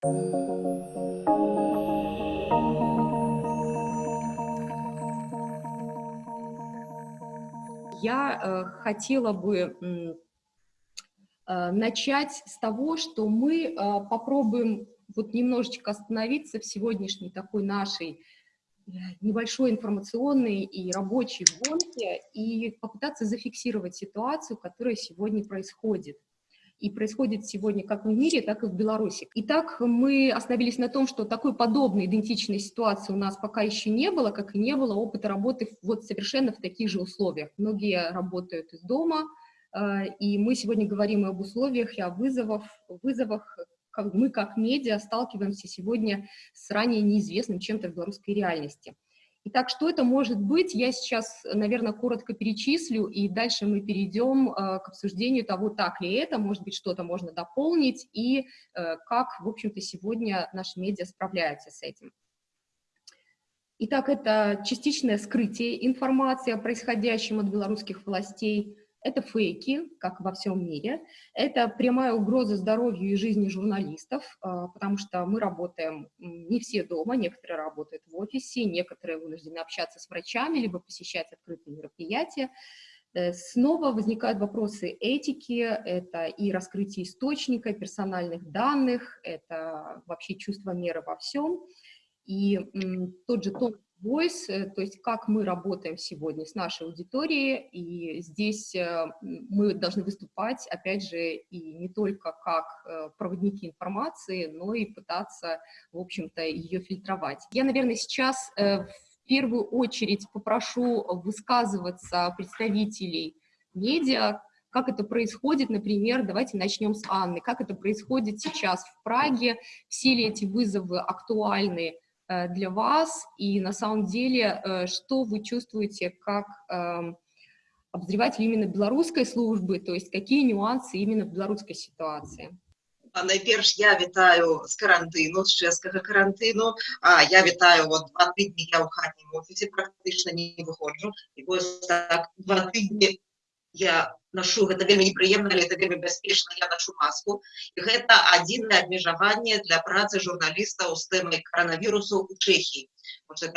Я э, хотела бы э, начать с того, что мы э, попробуем вот немножечко остановиться в сегодняшней такой нашей э, небольшой информационной и рабочей гонке и попытаться зафиксировать ситуацию, которая сегодня происходит и происходит сегодня как в мире, так и в Беларуси. Итак, мы остановились на том, что такой подобной идентичной ситуации у нас пока еще не было, как и не было опыта работы вот совершенно в таких же условиях. Многие работают из дома, э, и мы сегодня говорим об условиях и о вызовах, вызовах мы как медиа сталкиваемся сегодня с ранее неизвестным чем-то в белорусской реальности. Итак, что это может быть, я сейчас, наверное, коротко перечислю, и дальше мы перейдем э, к обсуждению того, так ли это, может быть, что-то можно дополнить, и э, как, в общем-то, сегодня наши медиа справляются с этим. Итак, это частичное скрытие информации о происходящем от белорусских властей, это фейки, как во всем мире. Это прямая угроза здоровью и жизни журналистов, а, потому что мы работаем не все дома, некоторые работают в офисе, некоторые вынуждены общаться с врачами, либо посещать открытые мероприятия. Э, снова возникают вопросы этики, это и раскрытие источника, персональных данных, это вообще чувство меры во всем. И тот же тон Voice, э, то есть как мы работаем сегодня с нашей аудиторией, и здесь э, мы должны выступать, опять же, и не только как э, проводники информации, но и пытаться, в общем-то, ее фильтровать. Я, наверное, сейчас в первую очередь попрошу высказываться представителей медиа, как это происходит, например, давайте начнем с Анны, как это происходит сейчас в Праге, все ли эти вызовы актуальны, для вас, и на самом деле, э, что вы чувствуете как эм, обозреватель именно белорусской службы, то есть какие нюансы именно в белорусской ситуации? Найперш я вітаю з карантину, з чэшскага карантыну. А, я вітаю вот два тыдні я ў хатнім офісе практычна не выходжу. І вось так два тыдні я ношу гэта вельмі непрыемна але это вельмі бяспечна я ношу маску і гэта адзінае абмежаванне для працы журналістаў з тэмай коронавірусу у Чэхіі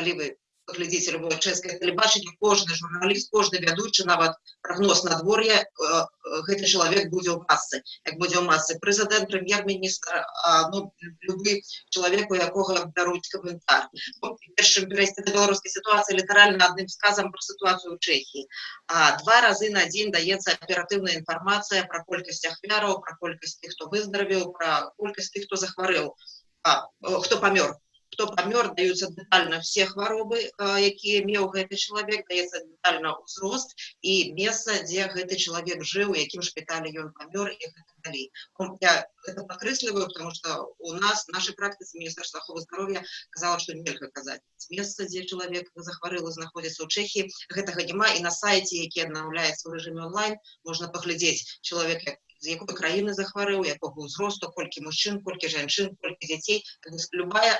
калі вы глядзіце любое чэшскае тэлебачанне кожны журналіст кожны вядучы нават прагноз надвор'я э, э, гэты чалавек будзе ў масцы як будзе ў масцы прэзідэнт прэм'ер-міністр ну, любы чалавек у якога бяруць каментар першым перайсці да беларускай сітуацыі літаральна адным сказам пра сітуацыю ў Чэхіі а два разы на дзень даецца аператыўная інфармацыя пра колькасць ахвяраў пра колькасць тых хто выздаравіў пра колькасць тых хто захварэў хто памёр кто помер, даются детально все хваробы, якія меў гэты чалавек, даецца детально ўзрост і месца, дзе гэты чалавек жыў, у якім шпіталі ён памёр і гэта далей. Я это подкрэсліваю, потому что у нас нашай практыцы Міністерства аховы здароўя казала, што нельга казаць. Месца, дзе чалавек захварэў і знаходзіцца ў Чэхіі, гэтага няма і на сайце, які аднаўляецца ў рэжыме онлайн, можна паглядзець чалавек, з якой краіны захварэў якога ўзросту колькі мужчын колькі жанчын колькі дзяцей любая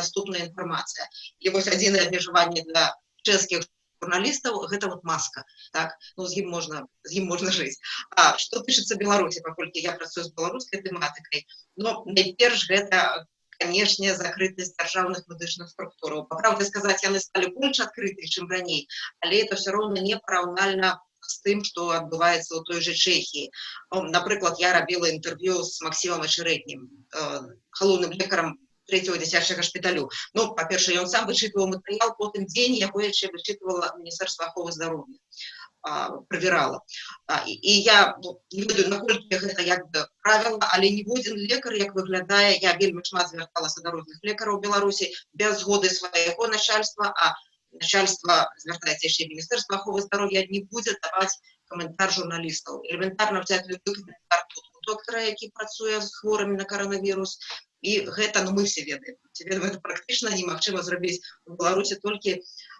доступная інфармацыя і вось адзінае абмежаванне для чэшскіх журналістаў гэта вот маска так ну з ім можна з ім можна жыць А что тычыцца беларусі паколькі я працую з беларускай тэматыкай но найперш гэта канешне закрытасць дзяржаўных медычных структураў па правды сказаць яны сталі больш адкрыты чым раней але это все роўна не параўнальна з тым што адбываецца ў той жа чэхіі напрыклад я рабіла інтэрв'ю з Масімам ачарэднім галоўным лекарам третьего дзіцячага шпіталю ну па-перша ён сам вычытваў матэрыял потым дзень яго яшчэ вычытвала міністэрства аховы здароўя правярала і, і я ну, не ведаю наколькі гэта як бы правіла але ніводзін лекар як выглядае я вельмі шмат звярталася да розных лекараў беларусі без згоды свайго начальства а начальство звяртаецца яшчэ міністэрства аховы здароўя не будзе даваць каментар журналістаў элементарна взять любы каментар тут доктора які працуе з хворымі на коронавірус і гэта ну мы все ведаем ведаем это практычна немагчыма зрабіць у беларусе толькі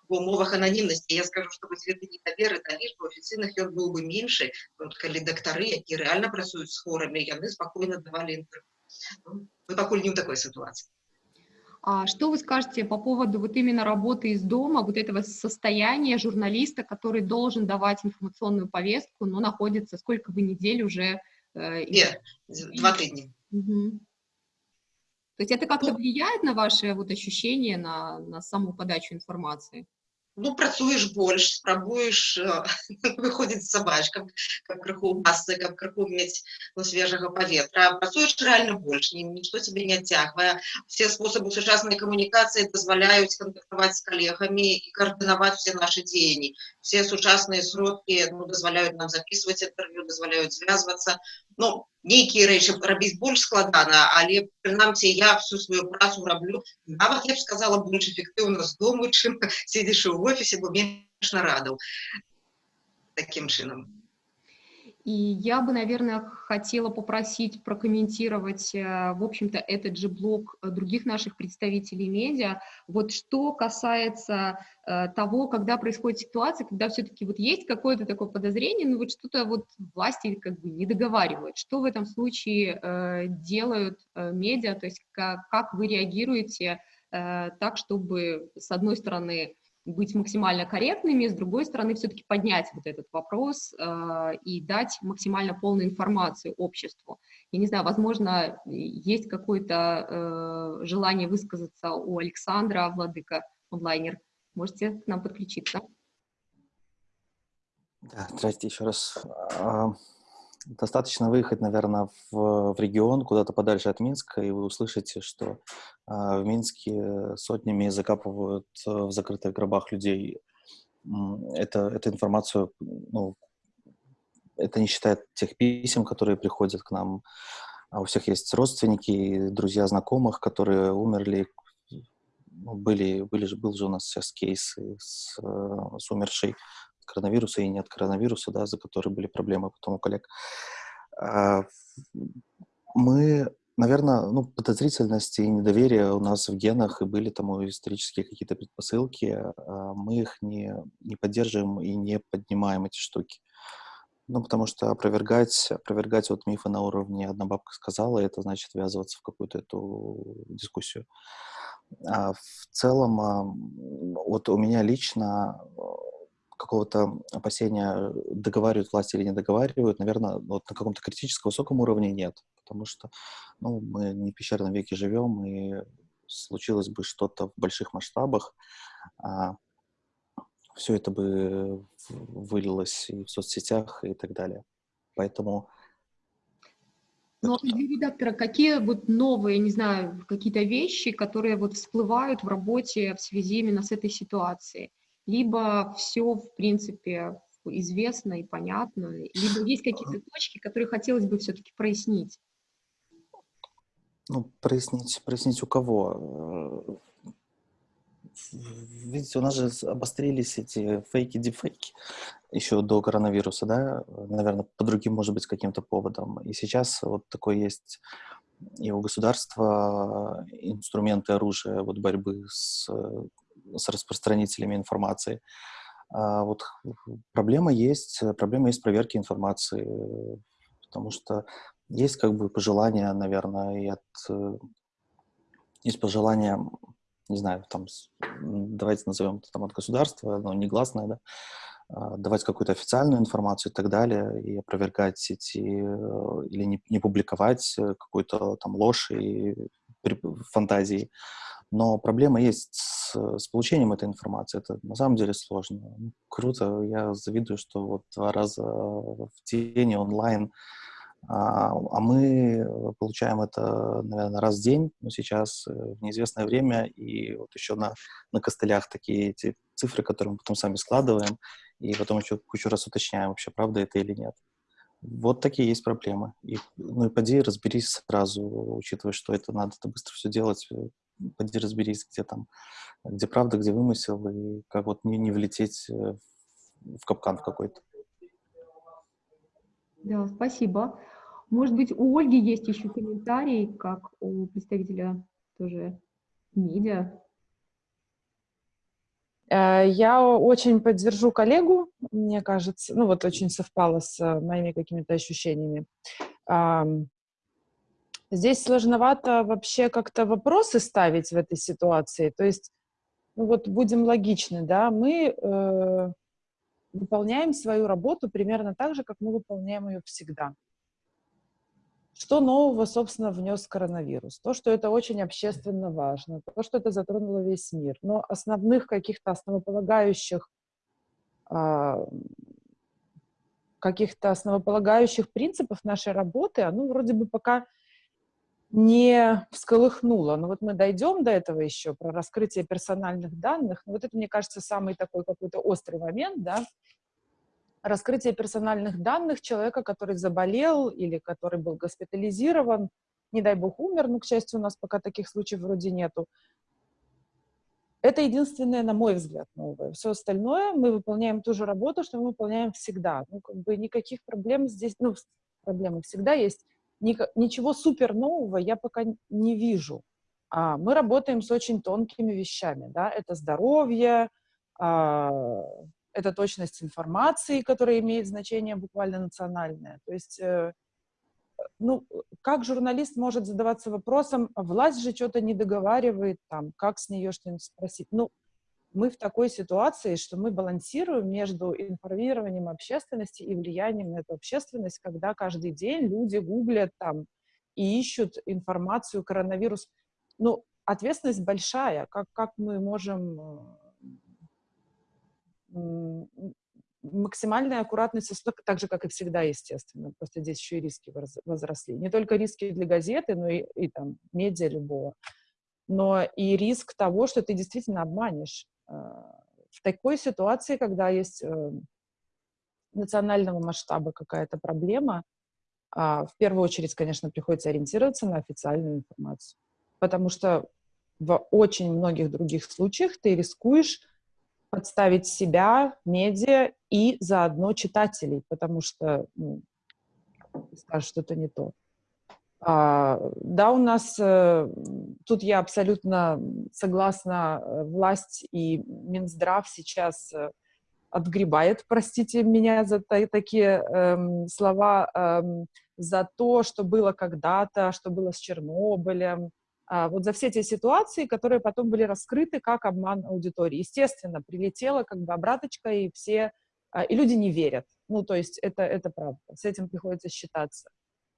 в умовах ананімнасці я скажу что вось гэты недавер да лічбу афіцыйных ён быў бы меншы калі дактары які реально працуюць з хворамі яны спакойна давалі інтэрв'ю мы пакуль не ў такой сітуацыі а что вы скажете по поводу вот именно работы из дома, вот этого состояния журналиста, который должен давать информационную повестку, но находится сколько вы недель уже? Э, Нет, два тыдня. Угу. То есть это как-то ну влияет на ваши вот ощущения, на, на саму подачу информации? ну, працуеш больш, спрабуеш выходзіць сабачкам, каб крыху массы, каб крыху мець ну, свежага паветра. Працуеш рэальна больш, нічто цябе не цягвае. Все спосабы сучаснай камунікацыі дазваляюць кантактаваць з калегамі і каардынаваць все нашы дзеянні. Все сучасныя сродкі ну, дазваляюць нам записываць інтэрв'ю, дазваляюць звязвацца. Ну, нейкія рэчы рабіць больш складана, але прынамсі я всю сваю працу раблю нават я б сказала больш эфектыўна з дому, чым седзіш у офісе, бо менш нарадаў таким чынам. И я бы, наверное, хотела попросить прокомментировать, э, в общем-то, этот же блок э, других наших представителей медиа. Вот что касается э, того, когда происходит ситуация, когда все-таки вот есть какое-то такое подозрение, ну вот что-то вот власти как бы не договаривают. Что в этом случае делают медиа, то есть как, как вы реагируете так, чтобы, с одной стороны, быть максимально корректными, с другой стороны, все-таки поднять вот этот вопрос э, и дать максимально полную информацию обществу. Я не знаю, возможно, есть какое-то э, желание высказаться у Александра Владыка, онлайнер. Можете к нам подключиться? Да, здравствуйте еще раз. Достаточно выехать, наверное, в, в регион, куда-то подальше от Минска, и вы услышите, что э, в Минске сотнями закапывают в закрытых гробах людей. Это, эту информацию, ну, это не считает тех писем, которые приходят к нам. А у всех есть родственники, друзья знакомых, которые умерли. Ну, были, были был же у нас сейчас кейс с, с умершей коронавируса и не от коронавируса, да, за которые были проблемы потом у коллег. А, мы, наверное, ну, подозрительности и недоверие у нас в генах, и были тому исторические какие-то предпосылки. А, мы их не, не поддерживаем и не поднимаем эти штуки. Ну, потому что опровергать, опровергать вот мифы на уровне «одна бабка сказала», это значит ввязываться в какую-то эту дискуссию. А в целом, вот у меня лично какого-то опасения, договаривают власти или не договаривают, наверное, вот на каком-то критическом высоком уровне нет, потому что ну, мы не в пещерном веке живем, и случилось бы что-то в больших масштабах, а все это бы вылилось и в соцсетях и так далее. Поэтому ну, для редактора, какие вот новые, не знаю, какие-то вещи, которые вот всплывают в работе в связи именно с этой ситуацией? Либо все, в принципе, известно и понятно, либо есть какие-то точки, которые хотелось бы все-таки прояснить? Ну, прояснить, прояснить у кого? Видите, у нас же обострились эти фейки, дефейки еще до коронавируса, да, наверное, по другим, может быть, каким-то поводам. И сейчас вот такой есть и у государства инструменты оружия вот борьбы с с распространителями информации. А вот проблема есть, проблема есть проверки информации, потому что есть как бы пожелания, наверное, и от... Есть пожелания, не знаю, там, давайте назовем это там от государства, но негласное, да, а, давать какую-то официальную информацию и так далее, и опровергать эти, или не, не публиковать какую-то там ложь и фантазии. Но проблема есть с, с получением этой информации. Это на самом деле сложно. Ну, круто. Я завидую, что вот два раза в день онлайн, а, а мы получаем это, наверное, раз в день, но сейчас э, в неизвестное время, и вот еще на, на костылях такие эти цифры, которые мы потом сами складываем, и потом еще кучу раз уточняем, вообще правда это или нет. Вот такие есть проблемы. И, ну и поди разберись сразу, учитывая, что это надо это быстро все делать, э, поди разберись, где там, где правда, где вымысел, и как вот не, не влететь э, в капкан в какой-то. Да, спасибо. Может быть, у Ольги есть еще комментарий, как у представителя тоже медиа. Э, я очень поддержу коллегу, мне кажется, ну вот очень совпало с э, моими какими-то ощущениями. Здесь сложновато вообще как-то вопросы ставить в этой ситуации. То есть, ну вот будем логичны, да, мы э, выполняем свою работу примерно так же, как мы выполняем ее всегда. Что нового, собственно, внес коронавирус? То, что это очень общественно важно, то, что это затронуло весь мир. Но основных каких-то основополагающих а, каких-то основополагающих принципов нашей работы, оно вроде бы пока не всколыхнуло. Но вот мы дойдем до этого еще, про раскрытие персональных данных. Вот это, мне кажется, самый такой какой-то острый момент, да, раскрытие персональных данных человека, который заболел или который был госпитализирован, не дай бог умер, но, к счастью, у нас пока таких случаев вроде нету. Это единственное, на мой взгляд, новое. Все остальное мы выполняем ту же работу, что мы выполняем всегда. Ну, как бы никаких проблем здесь, ну, проблемы всегда есть. Ничего супер нового я пока не вижу. А мы работаем с очень тонкими вещами, да, это здоровье, а, это точность информации, которая имеет значение буквально национальное. То есть, э, ну, как журналист может задаваться вопросом, власть же что-то не договаривает, там, как с нее что-нибудь спросить? Ну, мы в такой ситуации, что мы балансируем между информированием общественности и влиянием на эту общественность, когда каждый день люди гуглят там и ищут информацию коронавирус. Ну, ответственность большая. Как, как мы можем э, максимальная аккуратность, так же, как и всегда, естественно. Просто здесь еще и риски возросли. Не только риски для газеты, но и, и там медиа любого, но и риск того, что ты действительно обманешь. А, в такой ситуации, когда есть э, национального масштаба какая-то проблема, а, в первую очередь, конечно, приходится ориентироваться на официальную информацию, потому что в очень многих других случаях ты рискуешь подставить себя, медиа и заодно читателей, потому что ну, скажут, что это не то. А, да, у нас, э, тут я абсолютно согласна, э, власть и Минздрав сейчас э, отгребает, простите меня за та такие эм, слова, эм, за то, что было когда-то, что было с Чернобылем, а, вот за все эти ситуации, которые потом были раскрыты как обман аудитории. Естественно, прилетела как бы обраточка, и все, а, и люди не верят. Ну, то есть это, это правда, с этим приходится считаться.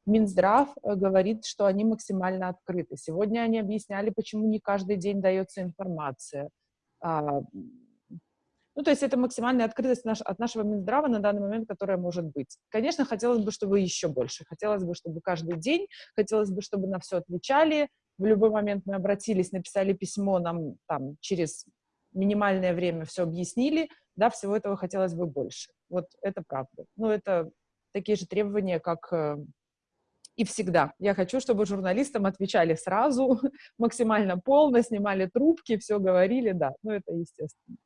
Минздрав э, говорит, что они максимально открыты. Сегодня они объясняли, почему не каждый день дается информация. А, ну, то есть это максимальная открытость наш, от нашего Минздрава на данный момент, которая может быть. Конечно, хотелось бы, чтобы еще больше. Хотелось бы, чтобы каждый день, хотелось бы, чтобы на все отвечали, в любой момент мы обратились, написали письмо, нам там через минимальное время все объяснили, да, всего этого хотелось бы больше. Вот это правда. Ну, это такие же требования, как э, и всегда. Я хочу, чтобы журналистам отвечали сразу, максимально полно, снимали трубки, все говорили, да, ну, это естественно.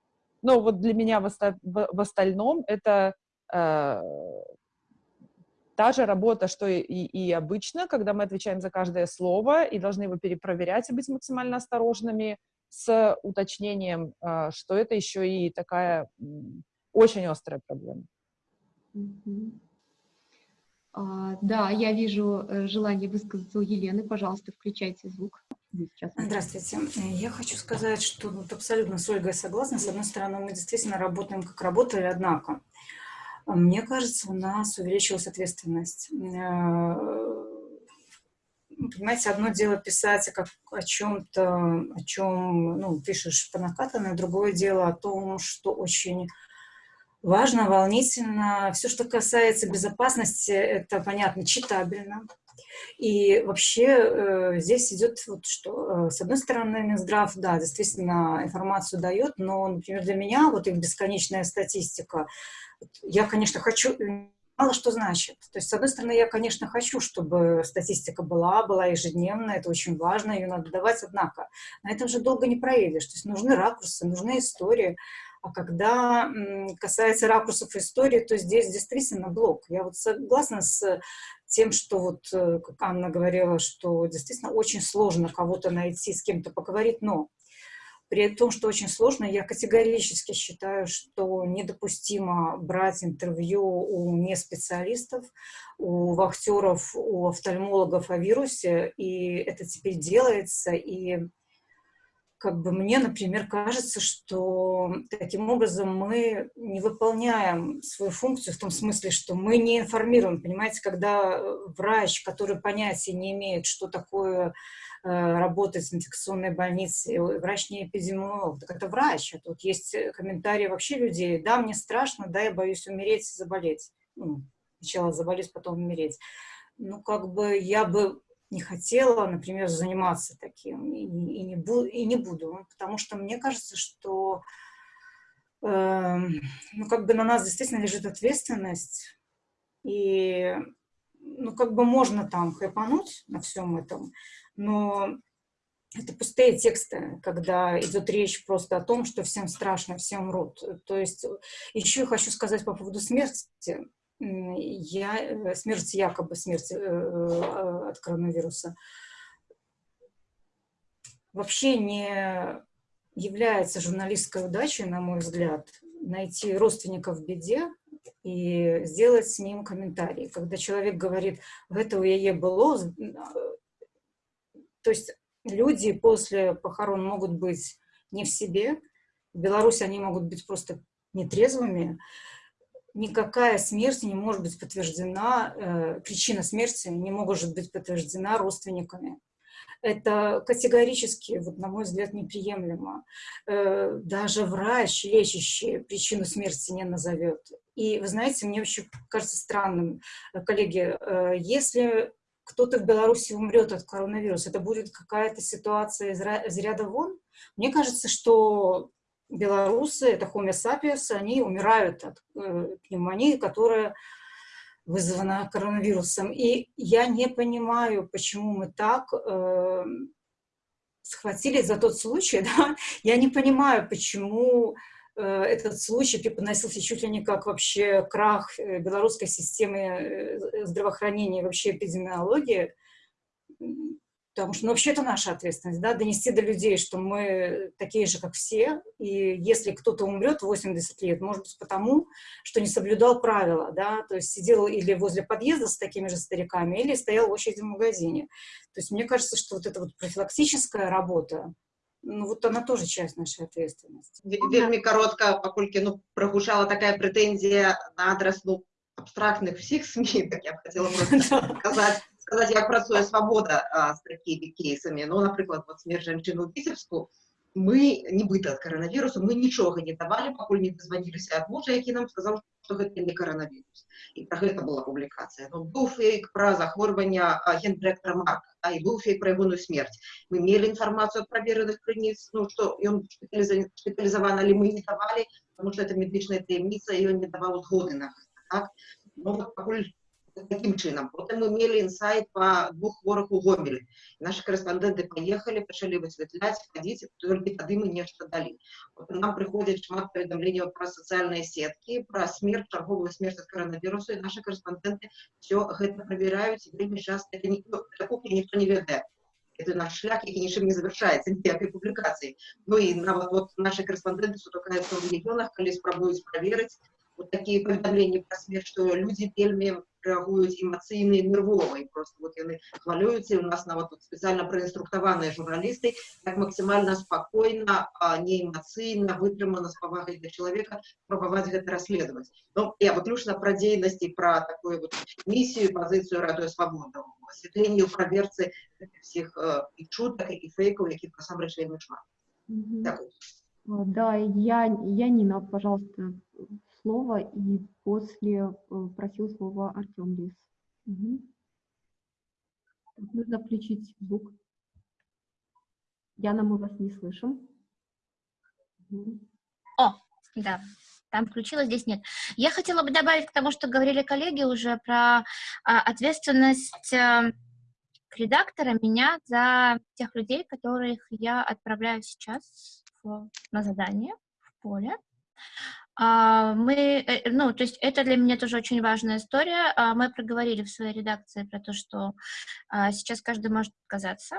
Но вот для меня в, оста в, в остальном это э, та же работа, что и, и обычно, когда мы отвечаем за каждое слово и должны его перепроверять и быть максимально осторожными с уточнением, а, что это еще и такая очень острая проблема. А, да, я вижу э, желание высказаться у Елены. Пожалуйста, включайте звук. Здравствуйте. Я хочу сказать, что вот абсолютно с Ольгой согласна. С одной стороны, мы действительно работаем, как работали, однако а мне кажется, у нас увеличилась ответственность. Э, понимаете, одно дело писать как о чем-то, о чем ну, пишешь по накатанной, другое дело о том, что очень важно, волнительно. Все, что касается безопасности, это, понятно, читабельно. И вообще э, здесь идет вот что. Э, с одной стороны, Минздрав, да, действительно информацию дает, но, например, для меня вот их бесконечная статистика, я, конечно, хочу, мало что значит. То есть, с одной стороны, я, конечно, хочу, чтобы статистика была, была ежедневная, это очень важно, ее надо давать, однако на этом же долго не проедешь. То есть нужны ракурсы, нужны истории. А когда касается ракурсов истории, то здесь действительно блок. Я вот согласна с тем, что вот, э, как Анна говорила, что действительно очень сложно кого-то найти, с кем-то поговорить, но при том, что очень сложно, я категорически считаю, что недопустимо брать интервью у неспециалистов, у вахтеров, у офтальмологов о вирусе, и это теперь делается, и как бы мне, например, кажется, что таким образом мы не выполняем свою функцию в том смысле, что мы не информируем. Понимаете, когда врач, который понятия не имеет, что такое э, работать в инфекционной больнице, врач не эпидемиолог, так это врач. А тут есть комментарии вообще людей. Да, мне страшно, да, я боюсь умереть заболеть. Ну, сначала заболеть, потом умереть. Ну, как бы я бы не хотела, например, заниматься таким и, и, не, бу и не буду, потому что мне кажется, что э, ну, как бы на нас действительно лежит ответственность, и ну, как бы можно там хэпануть на всем этом, но это пустые тексты, когда идет речь просто о том, что всем страшно, все умрут. То есть еще хочу сказать по поводу смерти я, э, смерть, якобы смерть э, э, от коронавируса, вообще не является журналистской удачей, на мой взгляд, найти родственника в беде и сделать с ним комментарий. Когда человек говорит, в этого я было, то есть люди после похорон могут быть не в себе, в Беларуси они могут быть просто нетрезвыми, никакая смерть не может быть подтверждена, э, причина смерти не может быть подтверждена родственниками. Это категорически, вот, на мой взгляд, неприемлемо. Э, даже врач, лечащий, причину смерти не назовет. И, вы знаете, мне вообще кажется странным, э, коллеги, э, если кто-то в Беларуси умрет от коронавируса, это будет какая-то ситуация из ряда вон? Мне кажется, что белорусы, это Homo sapiens, они умирают от э, пневмонии, которая вызвана коронавирусом. И я не понимаю, почему мы так э, схватились за тот случай, да? я не понимаю, почему э, этот случай преподносился чуть ли не как вообще крах э, белорусской системы э, здравоохранения, вообще эпидемиологии, Потому что, ну, вообще это наша ответственность, да, донести до людей, что мы такие же, как все, и если кто-то умрет в 80 лет, может быть, потому, что не соблюдал правила, да, то есть сидел или возле подъезда с такими же стариками, или стоял в очереди в магазине. То есть мне кажется, что вот эта вот профилактическая работа, ну, вот она тоже часть нашей ответственности. Вельми коротко, паколькі, ну, прогучала такая претензия на адрес, ну, абстрактных всех СМИ, так я бы хотела просто сказать, сказаць як працуе свабода а, з такімі кейсамі ну напрыклад вот смерть жанчыну віцебску мы нібыта ад каранавірусу мы нічога не давалі пакуль не дазваніліся ад мужа які нам сказаў што гэта не каранавірус і пра гэта была публікацыя ну, быў фейк пра захворвання гендырэктара марк а і быў фейк пра ягоную смерць мы мелі інфармацыю ад правераных крыніц ну што ён шпіталізаваны але мы не давалі потому что это медычная таямніца і ён не даваў згоды на так ну, вот, пакуль таким чынам потым мы мелі інсайт па двух хворых у гомелі наши корэспандэнты паехалі пачалі высвятляць хадзіць толькі тады мы нешта далі вот нам прыходзіць шмат паведамленняў пра сацыяльныя сеткі пра смерть чарговую смерть ад коронавірусу і наши корэспандэнты все гэта правяраюць вельмі часто это ніхто ніхто не ведае это наш шлях, які нічым не завершаецца ніякай публікацыі Ну і нават вот наши корэспандэнты сутыкаюцца ў рэгіёнах калі спрабуюць праверыць вот такие паведамленні пра смерць што людзі вельмі рэагуюць эмацыйна і нервова і просто вот яны хвалююцца і у нас нават тут спецыяльна праінструктаваныя журналісты як максімальна спакойна не эмацыйна вытрымана з павагай для чалавека спрабаваць гэта расследаваць Ну я выключна пра дзейнасці пра такую вот місію пазіцыю радуе свабода асвятленне ў праверцы всех э, і чутак і фейкаў якіх насамрэч вельмі шмат Да, я, я Нина, пожалуйста, слово, и после э, просил слово Артем Лис. Угу. Так, нужно включить звук. Яна, мы вас не слышим. Угу. О, да, там включилось, здесь нет. Я хотела бы добавить к тому, что говорили коллеги уже про а, ответственность а, редактора меня за тех людей, которых я отправляю сейчас в, на задание в поле. А, мы, э, ну, то есть это для меня тоже очень важная история. А, мы проговорили в своей редакции про то, что а, сейчас каждый может отказаться.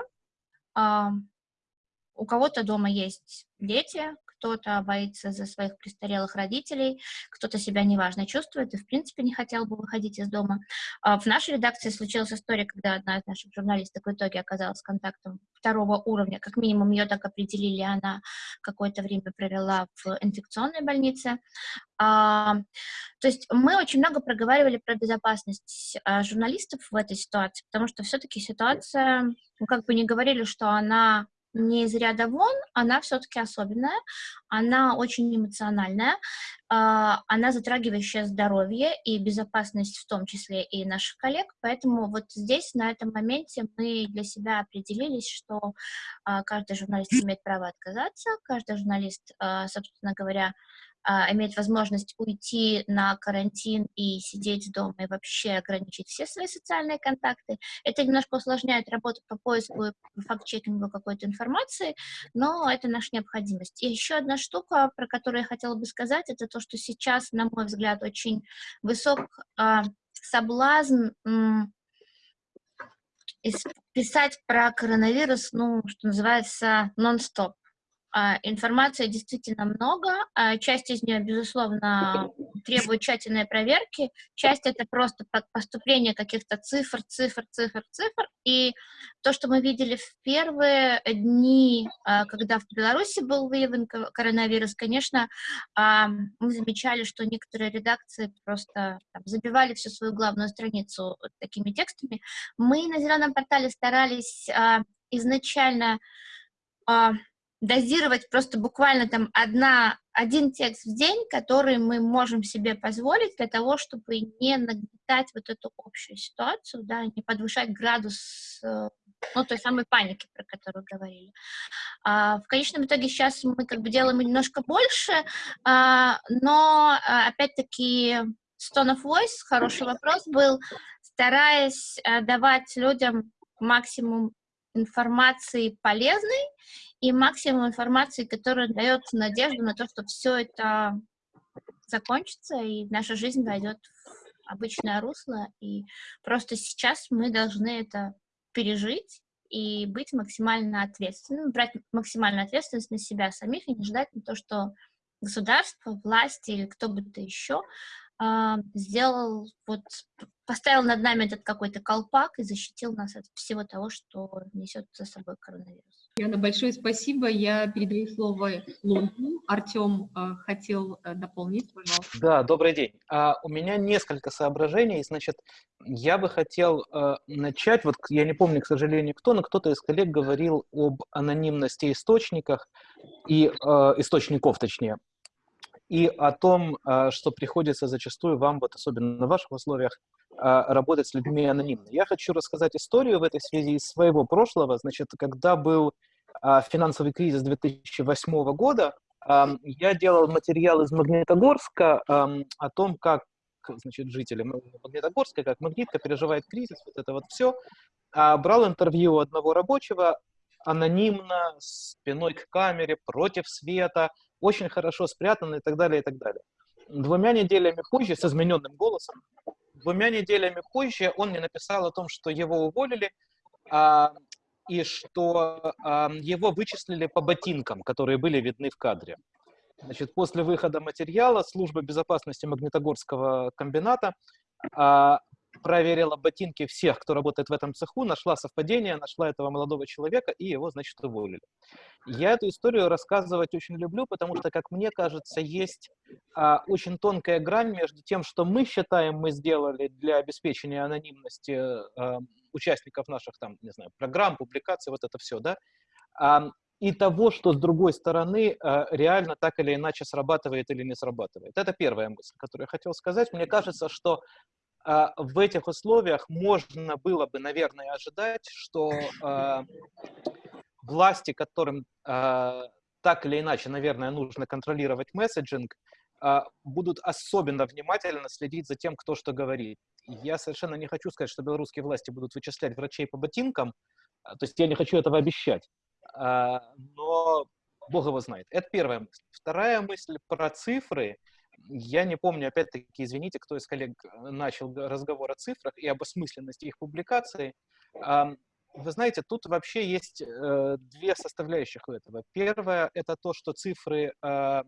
У кого-то дома есть дети, кто-то боится за своих престарелых родителей, кто-то себя неважно чувствует и, в принципе, не хотел бы выходить из дома. А в нашей редакции случилась история, когда одна из наших журналисток в итоге оказалась контактом второго уровня, как минимум ее так определили, она какое-то время провела в инфекционной больнице. А, то есть мы очень много проговаривали про безопасность а, журналистов в этой ситуации, потому что все-таки ситуация, ну, как бы не говорили, что она не из ряда вон, она все-таки особенная, она очень эмоциональная, а, она затрагивающая здоровье и безопасность в том числе и наших коллег, поэтому вот здесь, на этом моменте, мы для себя определились, что а, каждый журналист имеет право отказаться, каждый журналист, а, собственно говоря, иметь возможность уйти на карантин и сидеть дома и вообще ограничить все свои социальные контакты. Это немножко усложняет работу по поиску и факт-чекингу какой-то информации, но это наша необходимость. И еще одна штука, про которую я хотела бы сказать, это то, что сейчас, на мой взгляд, очень высок э, соблазн писать про коронавирус, ну, что называется, нон-стоп. А, информации действительно много, а часть из нее, безусловно, требует тщательной проверки, часть это просто поступление каких-то цифр, цифр, цифр, цифр, и то, что мы видели в первые дни, а, когда в Беларуси был выявлен коронавирус, конечно, мы замечали, что некоторые редакции просто там, забивали всю свою главную страницу такими текстами. Мы на Зеленом портале старались изначально дозировать просто буквально там одна, один текст в день, который мы можем себе позволить для того, чтобы не нагнетать вот эту общую ситуацию, да, не подвышать градус, э, ну, той самой паники, про которую говорили. А, в конечном итоге сейчас мы как бы делаем немножко больше, а, но, а, опять-таки, Stone of Voice, хороший вопрос был, стараясь а, давать людям максимум информации полезной и максимум информации, которая дает надежду на то, что все это закончится, и наша жизнь войдет в обычное русло, и просто сейчас мы должны это пережить и быть максимально ответственным, брать максимальную ответственность на себя самих и не ждать на то, что государство, власть или кто бы то еще сделал, вот, поставил над нами этот какой-то колпак и защитил нас от всего того, что несет за собой коронавирус. Яна, большое спасибо. Я передаю слово Лондону. Артем э, хотел э, дополнить, пожалуйста. Да, добрый день. А, у меня несколько соображений. Значит, я бы хотел э, начать, вот я не помню, к сожалению, кто, но кто-то из коллег говорил об анонимности источниках и э, источников, точнее, и о том, э, что приходится зачастую вам, вот особенно в ваших условиях, э, работать с людьми анонимно. Я хочу рассказать историю в этой связи из своего прошлого. Значит, когда был э, финансовый кризис 2008 года, я делал материал из Магнитогорска о том, как значит, жители Магнитогорска, как Магнитка переживает кризис, вот это вот все. Брал интервью одного рабочего анонимно, спиной к камере, против света, очень хорошо спрятано и так далее, и так далее. Двумя неделями позже, с измененным голосом, двумя неделями позже он мне написал о том, что его уволили, а, и что а, его вычислили по ботинкам, которые были видны в кадре. Значит, после выхода материала служба безопасности Магнитогорского комбината а, проверила ботинки всех, кто работает в этом цеху, нашла совпадение, нашла этого молодого человека, и его, значит, уволили. Я эту историю рассказывать очень люблю, потому что, как мне кажется, есть а, очень тонкая грань между тем, что мы считаем, мы сделали для обеспечения анонимности а, участников наших, там, не знаю, программ, публикаций, вот это все, да, а, и того, что с другой стороны а, реально так или иначе срабатывает или не срабатывает. Это первая мысль, которую я хотел сказать. Мне кажется, что в этих условиях можно было бы, наверное, ожидать, что э, власти, которым э, так или иначе, наверное, нужно контролировать месседжинг, будут особенно внимательно следить за тем, кто что говорит. Я совершенно не хочу сказать, что белорусские власти будут вычислять врачей по ботинкам, то есть я не хочу этого обещать, но Бог его знает. Это первая мысль. Вторая мысль про цифры – я не помню, опять-таки, извините, кто из коллег э, начал разговор о цифрах и об осмысленности их публикации. вы знаете, тут вообще есть э, две составляющих у этого. Первое — это то, что цифры э,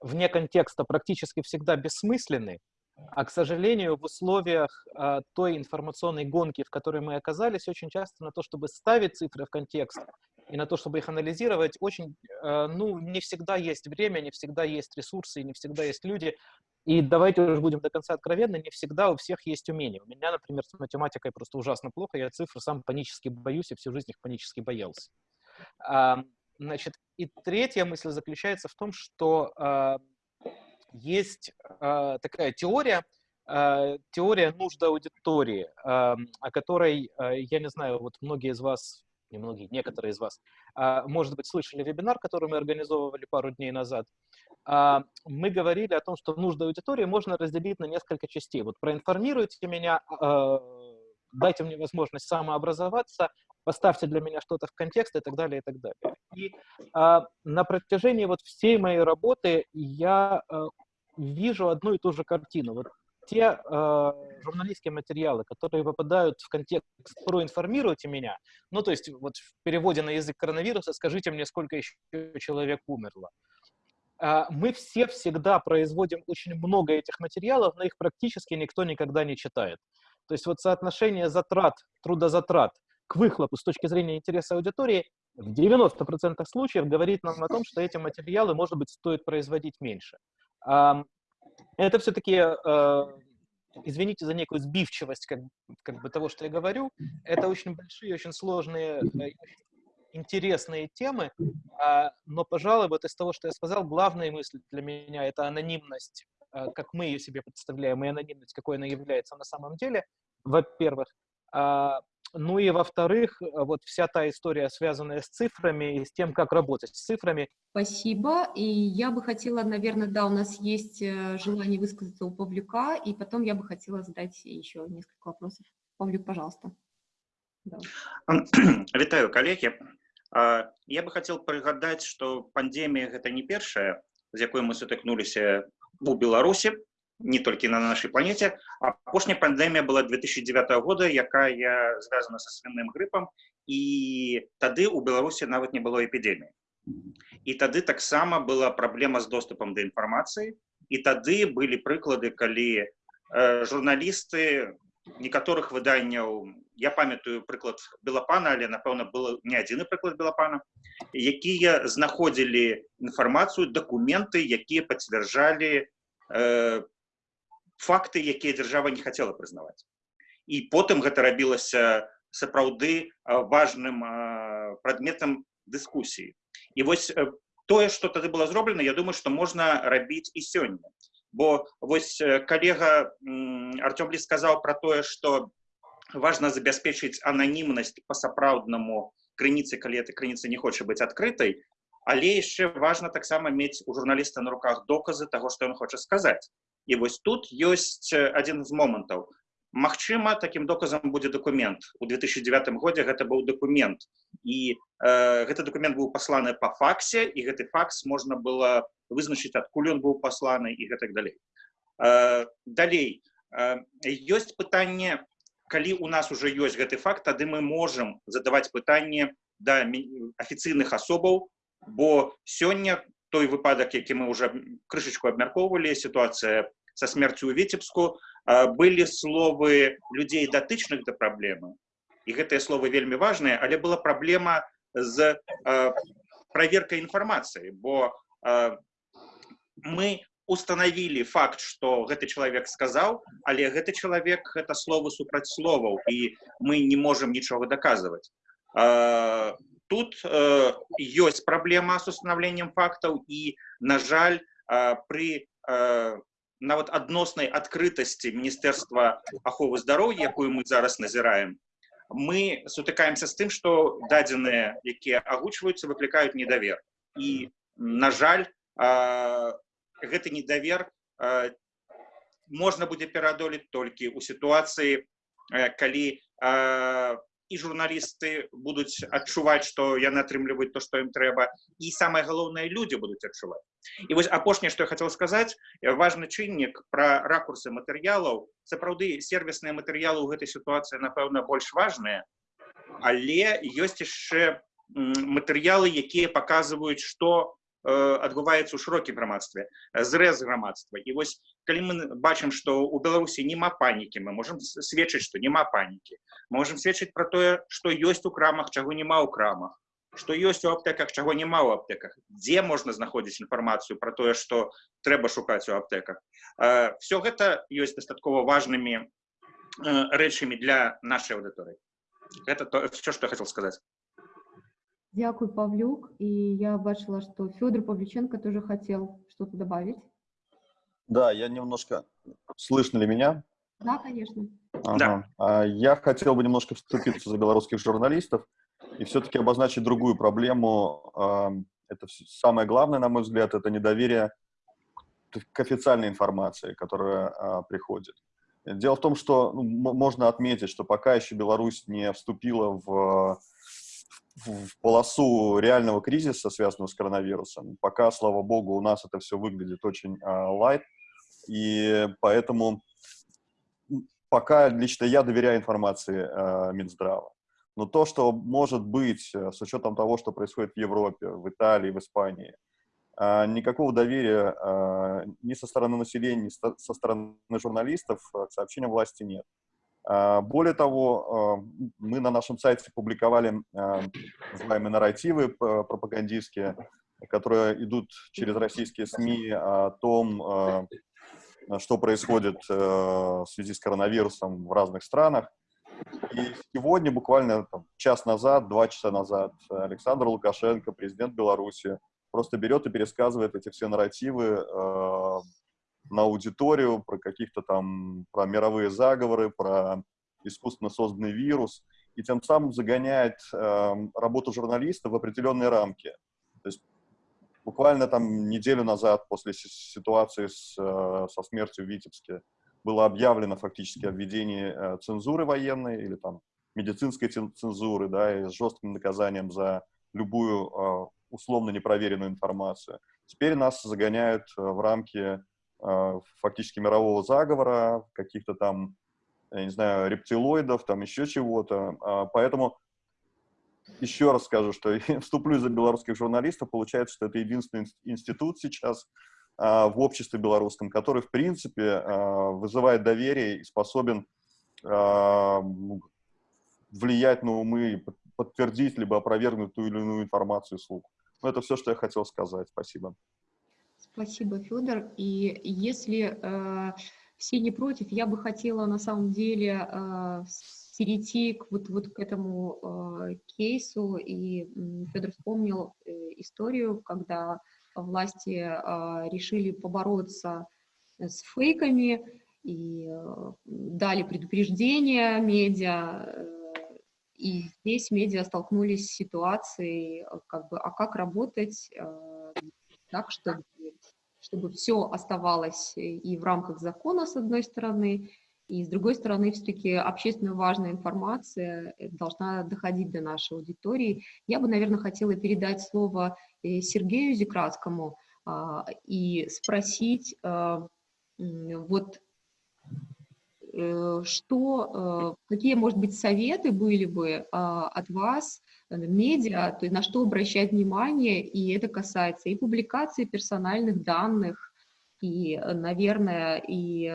вне контекста практически всегда бессмысленны, а, к сожалению, в условиях э, той информационной гонки, в которой мы оказались, очень часто на то, чтобы ставить цифры в контекст и на то, чтобы их анализировать, очень, э, ну, не всегда есть время, не всегда есть ресурсы, не всегда есть люди. И давайте уже будем до конца откровенны, не всегда у всех есть умения. У меня, например, с математикой просто ужасно плохо, я цифры сам панически боюсь и всю жизнь их панически боялся. А, значит, и третья мысль заключается в том, что а, есть а, такая теория, а, теория нужды аудитории, а, о которой, а, я не знаю, вот многие из вас не многие, некоторые из вас, а, может быть, слышали вебинар, который мы организовывали пару дней назад. А, мы говорили о том, что нужды аудитории можно разделить на несколько частей. Вот проинформируйте меня, а, дайте мне возможность самообразоваться, поставьте для меня что-то в контекст и так далее, и так далее. И на протяжении вот всей моей работы я вижу одну и ту же картину. Вот те э, журналистские материалы, которые попадают в контекст «проинформируйте меня», ну, то есть вот в переводе на язык коронавируса «скажите мне, сколько еще человек умерло», э, мы все всегда производим очень много этих материалов, но их практически никто никогда не читает. То есть вот соотношение затрат, трудозатрат к выхлопу с точки зрения интереса аудитории в 90% случаев говорит нам о том, что эти материалы, может быть, стоит производить меньше это все-таки, э, извините за некую сбивчивость как, как бы того, что я говорю, это очень большие, очень сложные, э, интересные темы, э, но, пожалуй, вот из того, что я сказал, главная мысль для меня — это анонимность, э, как мы ее себе представляем, и анонимность, какой она является на самом деле, во-первых. А, ну и во-вторых, э, вот вся та история, связанная с цифрами и с тем, как работать с цифрами. Спасибо. И я бы хотела, наверное, да, у нас есть э, желание высказаться у Павлюка, и потом я бы хотела задать еще несколько вопросов. Павлюк, пожалуйста. Да. Вітаю, коллеги. Я бы хотел прыгадаць, что пандемия это не первая, с якой мы сутыкнуліся у Беларуси не толькі на нашай планете апошняя пандемія была 2009 года якая звязана со свиным грыпам і тады у беларусі нават не было эпідеміі і тады таксама была праблема з доступам да інфармацыі і тады былі прыклады калі э, журналісты некаторых выданняў я памятаю прыклад белапана але напэўна было не адзіны прыклад белапана якія знаходзілі інфармацыю дакументы якія пацвярджалі э, факты якія дзяржава не хотела прызнаваць і потым гэта рабілася сапраўды важным прадметам дыскусіі і вось тое что тады было зроблена я думаю что можна рабіць і сёння бо вось калега артём ли сказаў про тое что важно забяспечыць ананімнасць па-сапраўднаму крыніцы калі эта крыніца не хоча быць адкрытай але яшчэ важно таксама мець у журналіста на руках доказы того что он хоча сказаць і вось тут ёсць адзін з момантаў Магчыма таким доказам будзе документ у 2009 годзе гэта быў документ і э, гэты документ быў пасланы по факсе і гэты факс можна было вызначыць адкуль ён быў пасланы і гэтак далей э, далей э, ёсць пытанне калі у нас уже ёсць гэты факт тады мы можем задаваць пытанне да афіцыйных асобаў бо сёння той выпадак які мы уже крышечку абмяркоўвалі сітуацыя со смерцю ў віцебску былі словы людзей датычных да праблемы і гэтыя словы вельмі важныя але была праблема з проверкой інфармацыі бо мы установілі факт что гэты чалавек сказаў але гэты чалавек гэта словы супраць словаў і мы не можем нічога даказваць Тут э, ёсць праблема с установлением фактаў і на жаль э, при э, нават адноснай адкрытасці міністэрства аховы здароўя якую мы зараз назіраем мы сутыкаемся з тым что дадзеныя якія агучваюцца выклікаюць недавер. І на жаль э, гэты недавер э, можна будзе пераадолець толькі ў сітуацыі э, калі э, і журналісты будуць адчуваць што яны атрымліваюць то што ім трэба і самае галоўнае людзі будуць адчуваць. І вось апошняе што я хацеў сказаць важны чыннік пра ракурсы матэрыялаў. Сапраўды сервісныя матэрыялы ў гэтай сітуацыі напэўна больш важныя але ёсць яшчэ матэрыялы якія паказваюць што адбываецца ў шырокім грамадстве зрэз грамадства і вось калі мы бачым што ў беларусі няма панікі мы можемм сведчыць што няма панікі можемм сведчыць пра тое што ёсць у крамах чаго няма ў крамах што ёсць у аптэках чаго няма ў аптэках дзе можна знаходзіць інфармацыю пра тое што трэба шукаць у аптэках все гэта ёсць дастаткова важнымі рэчамі для нашай аўдыторыі это то все что я хотел сказать Дякую, Павлюк. И я бачила, что Федор Павлюченко тоже хотел что-то добавить. Да, я немножко... Слышно ли меня? Да, конечно. Ага. Да. Я хотел бы немножко вступиться за белорусских журналистов и все-таки обозначить другую проблему. Это самое главное, на мой взгляд, это недоверие к официальной информации, которая приходит. Дело в том, что ну, можно отметить, что пока еще Беларусь не вступила в в полосу реального кризиса, связанного с коронавирусом. Пока, слава богу, у нас это все выглядит очень лайт, uh, и поэтому пока лично я доверяю информации uh, Минздрава. Но то, что может быть э, с учетом того, что происходит в Европе, в Италии, в Испании, uh, никакого доверия ни со стороны населения, ни со стороны журналистов к сообщениям власти нет. А, более того, а, мы на нашем сайте публиковали а, называемые нарративы пропагандистские, которые идут через российские СМИ о том, что происходит в связи с коронавирусом в разных странах. И сегодня, буквально там, час назад, два часа назад, Александр Лукашенко, президент Беларуси, просто берет и пересказывает эти все нарративы на аудиторию, про каких-то там, про мировые заговоры, про искусственно созданный вирус, и тем самым загоняет э, работу журналиста в определенные рамки. То есть буквально там неделю назад, после ситуации с, э, со смертью в Витебске, было объявлено фактически о введении э, цензуры военной или там медицинской цензуры, да, и с жестким наказанием за любую э, условно непроверенную информацию. Теперь нас загоняют э, в рамки фактически мирового заговора, каких-то там, я не знаю, рептилоидов, там еще чего-то. А, поэтому еще раз скажу, что вступлю за белорусских журналистов. Получается, что это единственный институт сейчас а, в обществе белорусском, который, в принципе, вызывает доверие и способен ну, влиять на умы, подтвердить либо опровергнуть ту или иную информацию слух. Ну, это все, что я хотел сказать. Спасибо. Спасибо, Федор. И если э, все не против, я бы хотела на самом деле э, перейти к, вот, вот к этому э, кейсу. И Федор вспомнил э, историю, когда власти э, решили побороться с фейками и э, дали предупреждение медиа. Э, и здесь медиа столкнулись с ситуацией, э, как бы, а как работать э, так, чтобы чтобы все оставалось э, и в рамках закона, с одной стороны, и с другой стороны, все-таки общественно важная информация э, должна доходить до нашей аудитории. Я бы, наверное, хотела передать слово э, Сергею Зекратскому а, и спросить, а, вот что, какие, может быть, советы были бы а, от вас медиа, то есть на что обращать внимание, и это касается и публикации персональных данных, и, э, наверное, и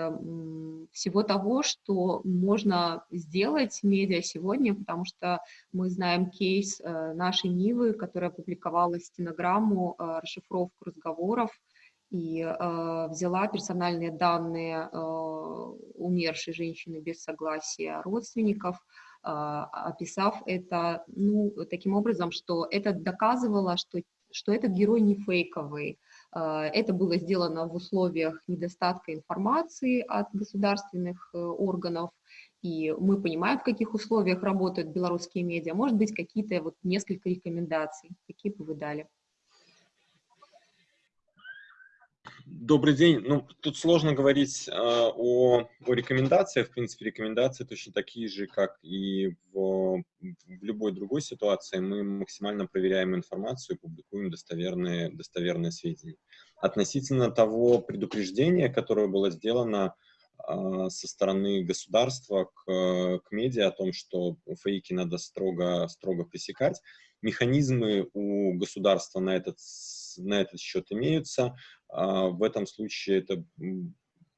всего того, что можно сделать медиа сегодня, потому что мы знаем кейс э, нашей Нивы, которая опубликовала стенограмму, расшифровку разговоров, и взяла персональные данные умершей женщины без согласия родственников, описав это, ну, таким образом, что это доказывало, что, что этот герой не фейковый. А, это было сделано в условиях недостатка информации от государственных э, органов, и мы понимаем, в каких условиях работают белорусские медиа. Может быть, какие-то вот несколько рекомендаций, какие бы вы дали? Добрый день. Ну, тут сложно говорить э, о, о рекомендациях. В принципе, рекомендации точно такие же, как и в, в любой другой ситуации. Мы максимально проверяем информацию и публикуем достоверные, достоверные сведения. Относительно того предупреждения, которое было сделано, а, со стороны государства к, к медиа о том, что фейки надо строго, строго пресекать. Механизмы у государства на этот, на этот счет имеются. А, в этом случае это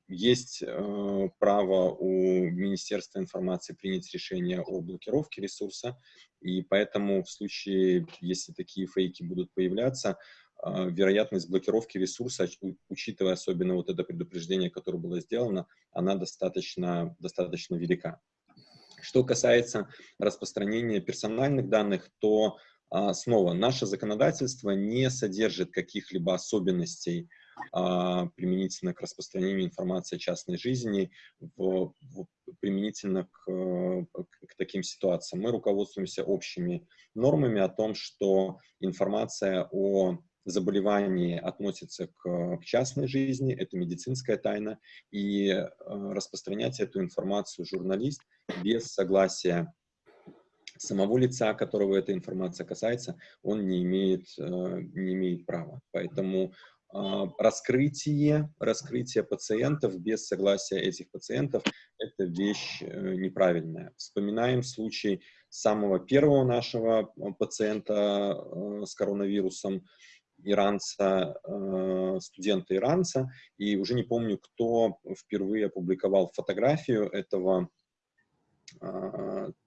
есть э, право у Министерства информации принять решение о блокировке ресурса, и поэтому в случае, если такие фейки будут появляться, э, вероятность блокировки ресурса, учитывая особенно вот это предупреждение, которое было сделано, она достаточно, достаточно велика. Что касается распространения персональных данных, то а, снова наше законодательство не содержит каких-либо особенностей а, применительно к распространению информации о частной жизни, в, в, применительно к, к, к таким ситуациям. Мы руководствуемся общими нормами о том, что информация о заболевании относится к, к частной жизни, это медицинская тайна, и э, распространять эту информацию журналист без согласия самого лица, которого эта информация касается, он не имеет, э, не имеет права. Поэтому а, раскрытие, раскрытие пациентов без согласия этих пациентов – это вещь э, неправильная. Вспоминаем случай самого первого нашего э, пациента с коронавирусом, иранца, студента иранца, и уже не помню, кто впервые опубликовал фотографию этого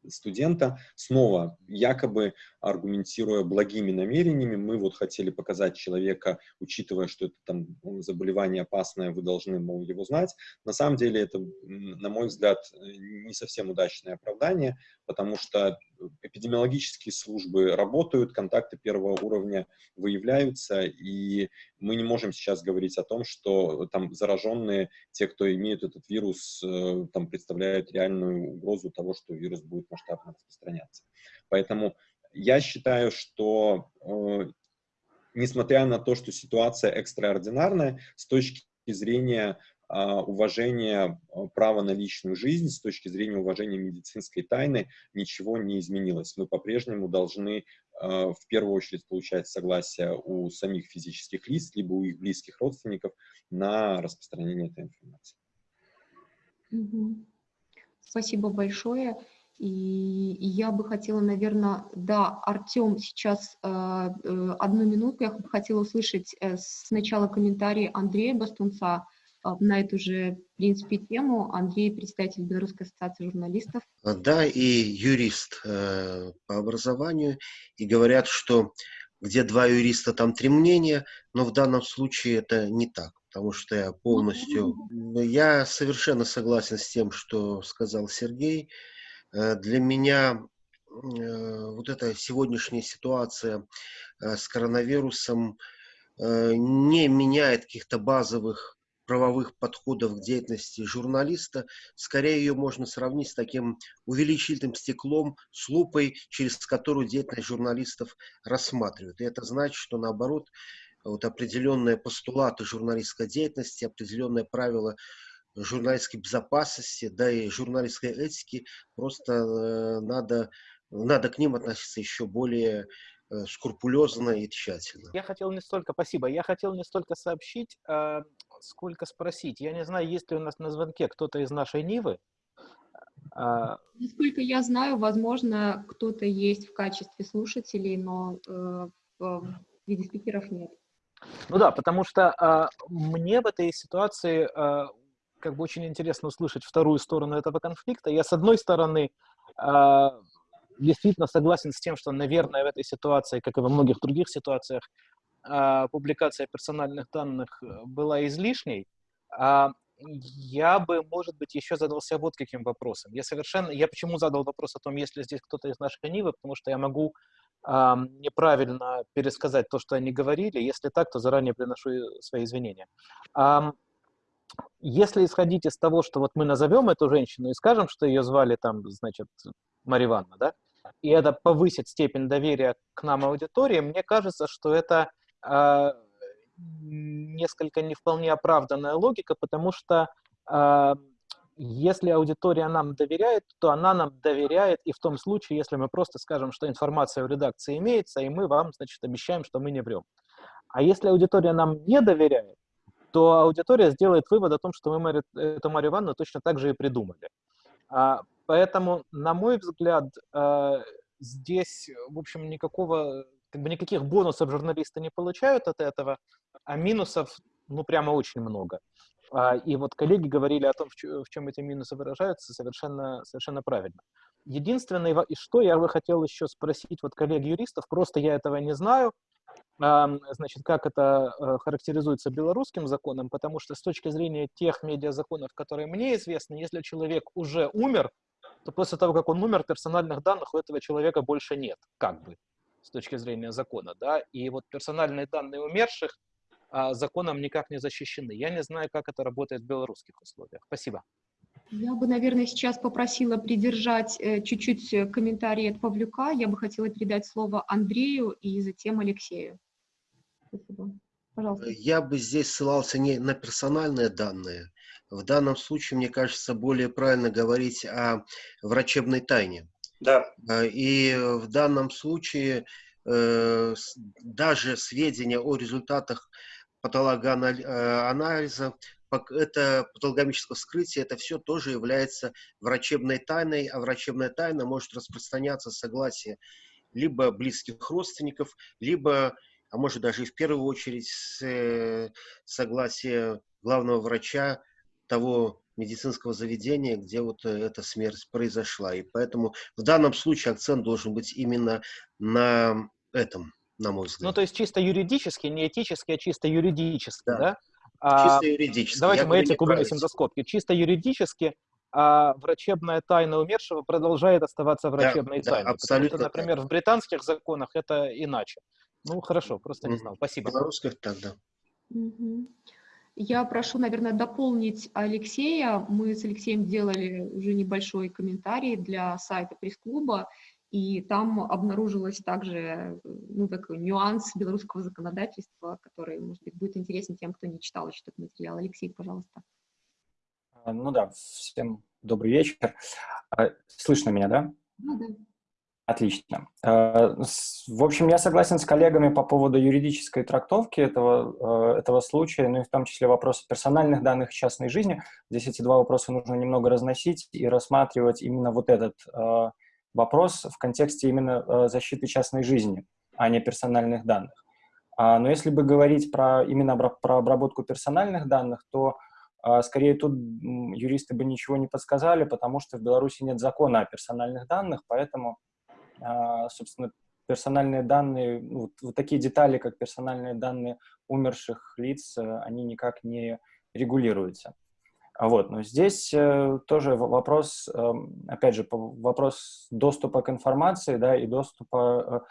студента, снова якобы аргументируя благими намерениями, мы вот хотели показать человека, учитывая, что это там ну, заболевание опасное, вы должны, мол, его знать. На самом деле это, на мой взгляд, не совсем удачное оправдание, потому что эпидемиологические службы работают, контакты первого уровня выявляются, и мы не можем сейчас говорить о том, что там зараженные, те, кто имеют этот вирус, э, там представляют реальную угрозу того, что вирус будет масштабно распространяться. Поэтому я считаю, что э, несмотря на то, что ситуация экстраординарная, с точки зрения а, уважения а, права на личную жизнь, с точки зрения уважения медицинской тайны, ничего не изменилось. Мы по-прежнему должны а, в первую очередь получать согласие у самих физических лиц, либо у их близких родственников на распространение этой информации. Спасибо большое. И, я бы хотела, наверное, да, Артем, сейчас э, одну минуту, я бы хотела услышать э, сначала комментарий Андрея Бастунца, на эту же, в принципе, тему. Андрей, представитель Белорусской ассоциации журналистов. А, да, и юрист э, по образованию. И говорят, что где два юриста, там три мнения, но в данном случае это не так, потому что я полностью... Я совершенно согласен с тем, что сказал Сергей. Э, для меня э, вот эта сегодняшняя ситуация с коронавирусом не меняет каких-то базовых правовых подходов к деятельности журналиста, скорее ее можно сравнить с таким увеличительным стеклом, с лупой, через которую деятельность журналистов рассматривают. И это значит, что наоборот, вот определенные постулаты журналистской деятельности, определенные правила журналистской безопасности, да и журналистской этики, просто э, надо, надо к ним относиться еще более Э, скрупулезно и тщательно. Я хотел не столько, спасибо, я хотел не столько сообщить, а сколько спросить. Я не знаю, есть ли у нас на звонке кто-то из нашей Нивы. А... Насколько я знаю, возможно, кто-то есть в качестве слушателей, но э, в виде спикеров нет. Ну да, потому что э, мне в этой ситуации э, как бы очень интересно услышать вторую сторону этого конфликта. Я, с одной стороны, э, действительно согласен с тем, что, наверное, в этой ситуации, как и во многих других ситуациях, а, публикация персональных данных э, была излишней. А, я бы, может быть, еще задался вот каким вопросом. Я совершенно, я почему задал вопрос о том, есть ли здесь кто-то из нашей Нивы, потому что я могу э, неправильно пересказать то, что они говорили. Если так, то заранее приношу свои извинения. Э, если исходить из того, что вот мы назовем эту женщину и скажем, что ее звали там, значит, Мария Ивановна, да, и это повысит степень доверия к нам аудитории, мне кажется, что это э, несколько не вполне оправданная логика, потому что э, если аудитория нам доверяет, то она нам доверяет и в том случае, если мы просто скажем, что информация в редакции имеется, и мы вам, значит, обещаем, что мы не врем. А если аудитория нам не доверяет, то аудитория сделает вывод о том, что мы эту Марию Ивановну точно так же и придумали. А, поэтому, на мой взгляд, а, здесь, в общем, никакого, как бы никаких бонусов журналисты не получают от этого, а минусов, ну, прямо очень много. А, и вот коллеги говорили о том, в чем эти минусы выражаются, совершенно, совершенно правильно. Единственное, и что я бы хотел еще спросить вот коллег-юристов, просто я этого не знаю, значит, как это э, характеризуется белорусским законом, потому что с точки зрения тех медиазаконов, которые мне известны, если человек уже умер, то после того, как он умер, персональных данных у этого человека больше нет, как бы, с точки зрения закона, да, и вот персональные данные умерших а, законом никак не защищены. Я не знаю, как это работает в белорусских условиях. Спасибо. Я бы, наверное, сейчас попросила придержать э, чуть-чуть э, комментарии от Павлюка. Я бы хотела передать слово Андрею и затем Алексею. Спасибо. Пожалуйста. Я бы здесь ссылался не на персональные данные. В данном случае, мне кажется, более правильно говорить о врачебной тайне. Да. А, и в данном случае э, даже сведения о результатах патологоанализа, это патологомическое вскрытие, это все тоже является врачебной тайной, а врачебная тайна может распространяться с согласия либо близких родственников, либо а может даже и в первую очередь с э, согласия главного врача того медицинского заведения, где вот э, эта смерть произошла. И поэтому в данном случае акцент должен быть именно на этом, на мой взгляд. Ну, то есть чисто юридически, не этически, а чисто юридически, да? да? А, чисто юридически. Давайте Я мы этику вынесем за скобки. Чисто юридически а врачебная тайна умершего продолжает оставаться врачебной да, тайной. Да, абсолютно что, например, так. в британских законах это иначе. Ну, хорошо, просто не знал. Спасибо. Белорусских так, да. Я прошу, наверное, дополнить Алексея. Мы с Алексеем делали уже небольшой комментарий для сайта пресс-клуба, и там обнаружилось также ну, такой нюанс белорусского законодательства, который, может быть, будет интересен тем, кто не читал еще этот материал. Алексей, пожалуйста. А, ну да, всем добрый вечер. А, слышно меня, да? Ну да. Отлично. Э, в общем, я согласен с коллегами по поводу юридической трактовки этого, э, этого случая, ну и в том числе вопросы персональных данных частной жизни. Здесь эти два вопроса нужно немного разносить и рассматривать именно вот этот э, вопрос в контексте именно защиты частной жизни, а не персональных данных. А, но если бы говорить про, именно про обработку персональных данных, то скорее тут юристы бы ничего не подсказали, потому что в Беларуси нет закона о персональных данных, поэтому собственно, персональные данные, ну, вот, вот такие детали, как персональные данные умерших лиц, э, они никак не регулируются. А вот, но здесь э, тоже вопрос, э, опять же, вопрос доступа к информации, да, и доступа,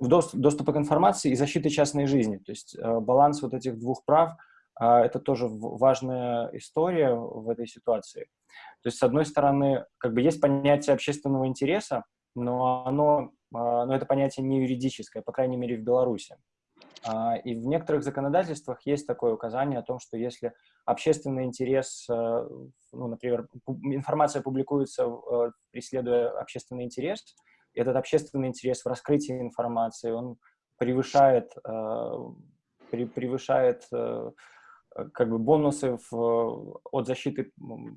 э, доступ, доступа к информации и защиты частной жизни. То есть баланс вот этих двух прав э, – это тоже важная история в этой ситуации. То есть, с одной стороны, как бы есть понятие общественного интереса, но оно, а, но это понятие не юридическое, по крайней мере, в Беларуси. А, и в некоторых законодательствах есть такое указание о том, что если общественный интерес, э, ну, например, информация публикуется, преследуя общественный интерес, этот общественный интерес в раскрытии информации, он превышает, превышает как бы бонусы в, от защиты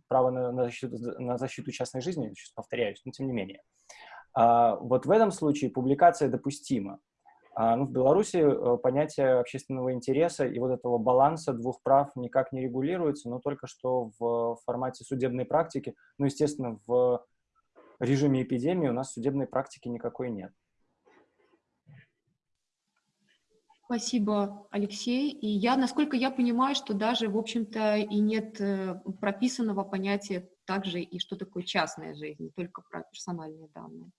права на, на, защиту, на защиту частной жизни, сейчас повторяюсь, но тем не менее. А, вот в этом случае публикация допустима. А, ну, в Беларуси э, понятие общественного интереса и вот этого баланса двух прав никак не регулируется, но только что в формате судебной практики, ну, естественно, в режиме эпидемии у нас судебной практики никакой нет. Спасибо, Алексей. И я, насколько я понимаю, что даже, в общем-то, и нет э, прописанного понятия также и что такое частная жизнь, только про персональные данные.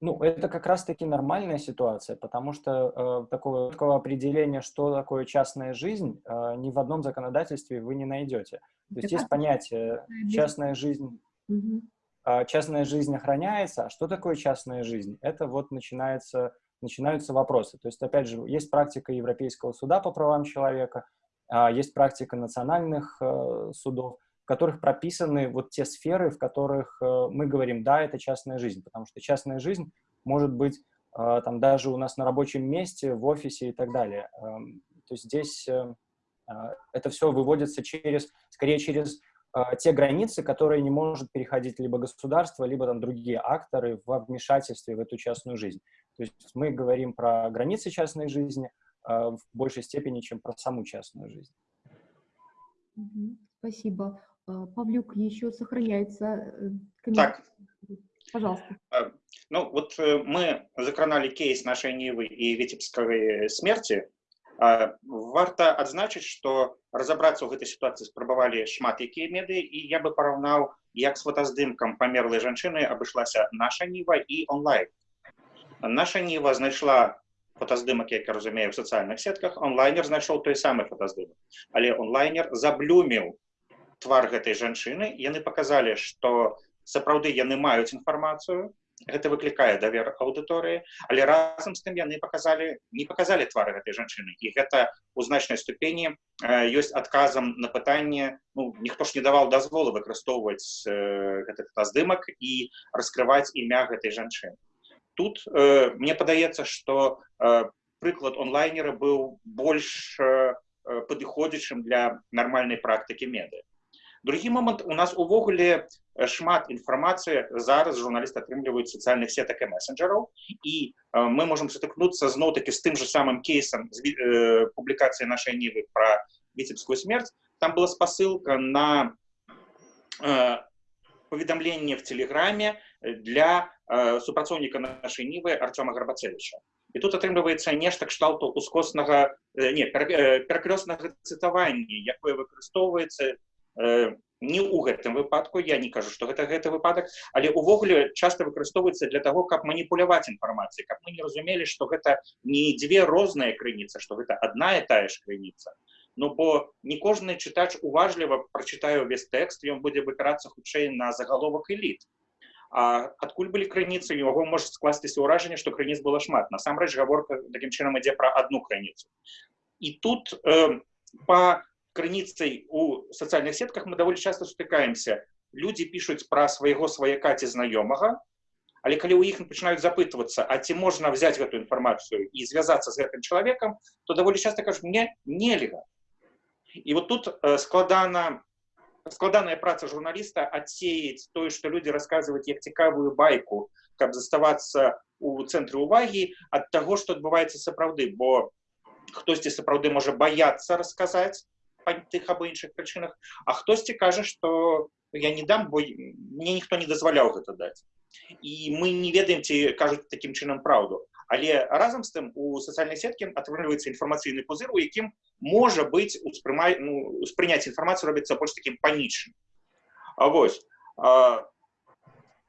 Ну, это как раз-таки нормальная ситуация, потому что э, такого, такого определения, что такое частная жизнь, э, ни в одном законодательстве вы не найдете. То есть есть понятие частная жизнь, угу. э, частная жизнь охраняется, а что такое частная жизнь? Это вот начинается, начинаются вопросы. То есть, опять же, есть практика Европейского суда по правам человека, э, есть практика национальных э, судов, в которых прописаны вот те сферы, в которых э, мы говорим, да, это частная жизнь, потому что частная жизнь может быть э, там даже у нас на рабочем месте, в офисе и так далее. Эм, то есть здесь, э, Это все выводится через, скорее через те границы, которые не может переходить либо государство, либо там другие акторы во вмешательстве в эту частную жизнь. То есть мы говорим про границы частной жизни в большей степени, чем про саму частную жизнь. Спасибо. Павлюк, еще сохраняется э, комментарий. Так. Пожалуйста. Ну, вот э, мы закранали кейс нашей Нивы и Витебской смерти. Варта адзначыць, што разабрацца ў гэтай сітуацыі спрабавалі шмат якія меды і я бы параўнаў, як з фотаздымкам памерлай жанчыны абышлася наша ніва і онлайн. Наша ніва знайшла фотаздымак, як я разумею, в сацыяльных сетках, онлайнер знайшоў той самы фотаздымак. Але онлайнер заблюміў твар гэтай жанчыны, яны паказалі, што сапраўды яны маюць інфармацыю, гэта выклікае давер аўдыторыі але разам з тым яны показалі не показалі твары гэтай жанчыны і гэта у значнай ступені ёсць адказам на пытанне ну, ніхто ж не даваў дазволу выкарыстоўваць э, гэты здымак і раскрываць імя гэтай жанчыны тут э, мне падаецца что э, прыклад онлайнера быў больш э, падыходзячым для нармальнай практыкі меды другі момант у нас увогуле шмат інфармацыі зараз журналісты атрымліваюць сацыяльных сетак і месенджераў і э, мы можемм сутыкнуцца зноў таки з тым же самым кейсам з э, публікацыі нашай нівы про віцебскую смерть там была спасылка на э, паведамленне в телеграме для э, супрацоўніка нашай нівы артема гарбацевича і тут атрымліваецца нешта кшталту ускоснага э, не перакрёснага цытавання якое выкарыстоўваецца э, не ў гэтым выпадку я не кажу что гэта гэты выпадак але увогуле часто выкарыстоўваецца для того каб маніпуляваць інфармацыі каб мы не разумелі что гэта не дзве розныя крыніцы что гэта одна і тая ж крыніца Ну бо не кожны чытач уважліва прачытаю увесь тэкст ён будзе выбірацца хутчэй на загаловак эліт А адкуль былі крыніцы яго можа скласціся ўражанне што крыніц было шмат насамрэч гаворка такім чынам ідзе пра одну крыніцу і тут э, по крыніцай у сацыяльных сетках мы даволі часто сутыкаемся люди пишутць пра свайго сваяка ці знаёмага але калі ў іх пачынаюць запытвацца а ці можна взять гэту інфармацыю і звязацца з гэтым чалавекам то даволі часто кажу мне нельга і вот тут э, складана складаная праца журналіста адсеяць тое што людзі расказваюць як цікавую байку каб заставацца у цэнтры увагі ад таго што адбываецца сапраўды бо хтосьці сапраўды можа баяцца расказаць па тых або іншых прычынах а хтосьці кажа что я не дам бо мне ніхто не дазваляў гэта даць і мы не ведаем ці кажуць таким чынам праўду але разам з тым у сацыяльнай сеткі атрымліваецца інфармацыйны пузыр у якім можа быць успрымай ну, успрыняць інфармацыю робіцца больш таким панічным А вось а,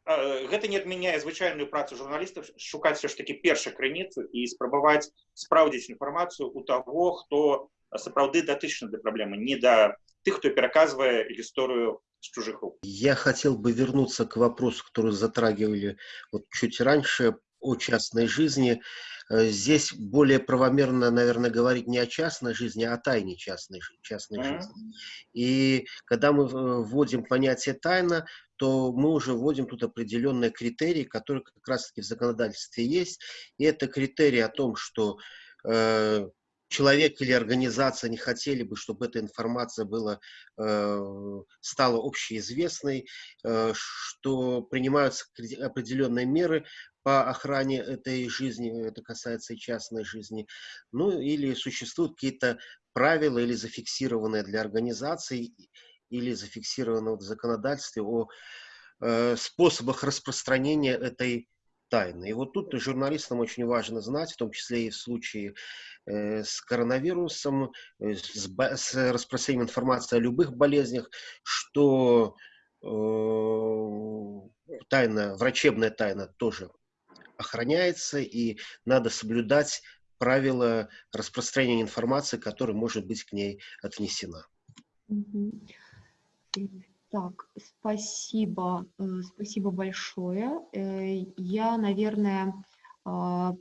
гэта не адмяняе звычайную працу журналістаў шукаць все ж таки першай крыніцу і спрабаваць спраўдзіць інфармацыю у таго хто сапраўды датычна да праблемы не да тех кто пераказвае историю с чужих рук я хотел бы вернуться к вопросу который затрагивали вот чуть раньше о частной жизни э, здесь более правомерно, наверное, говорить не о частной жизни, а о тайне частной, частной mm-hmm. жизни. И когда мы вводим понятие тайна, то мы уже вводим тут определенные критерии, которые как раз-таки в законодательстве есть. И это критерии о том, что э, человек или организация не хотели бы, чтобы эта информация была, э, стала общеизвестной, э, что принимаются определенные меры по охране этой жизни, это касается и частной жизни, ну или существуют какие-то правила или зафиксированные для организаций, или зафиксированные в законодательстве о э, способах распространения этой тайны. И вот тут журналистам очень важно знать, в том числе и в случае э, с коронавирусом, э, с, с распространением информации о любых болезнях, что э, тайна, врачебная тайна тоже охраняется, и надо соблюдать правила распространения информации, которая может быть к ней отнесена. Так, спасибо, э, спасибо большое. Э, я, наверное, а,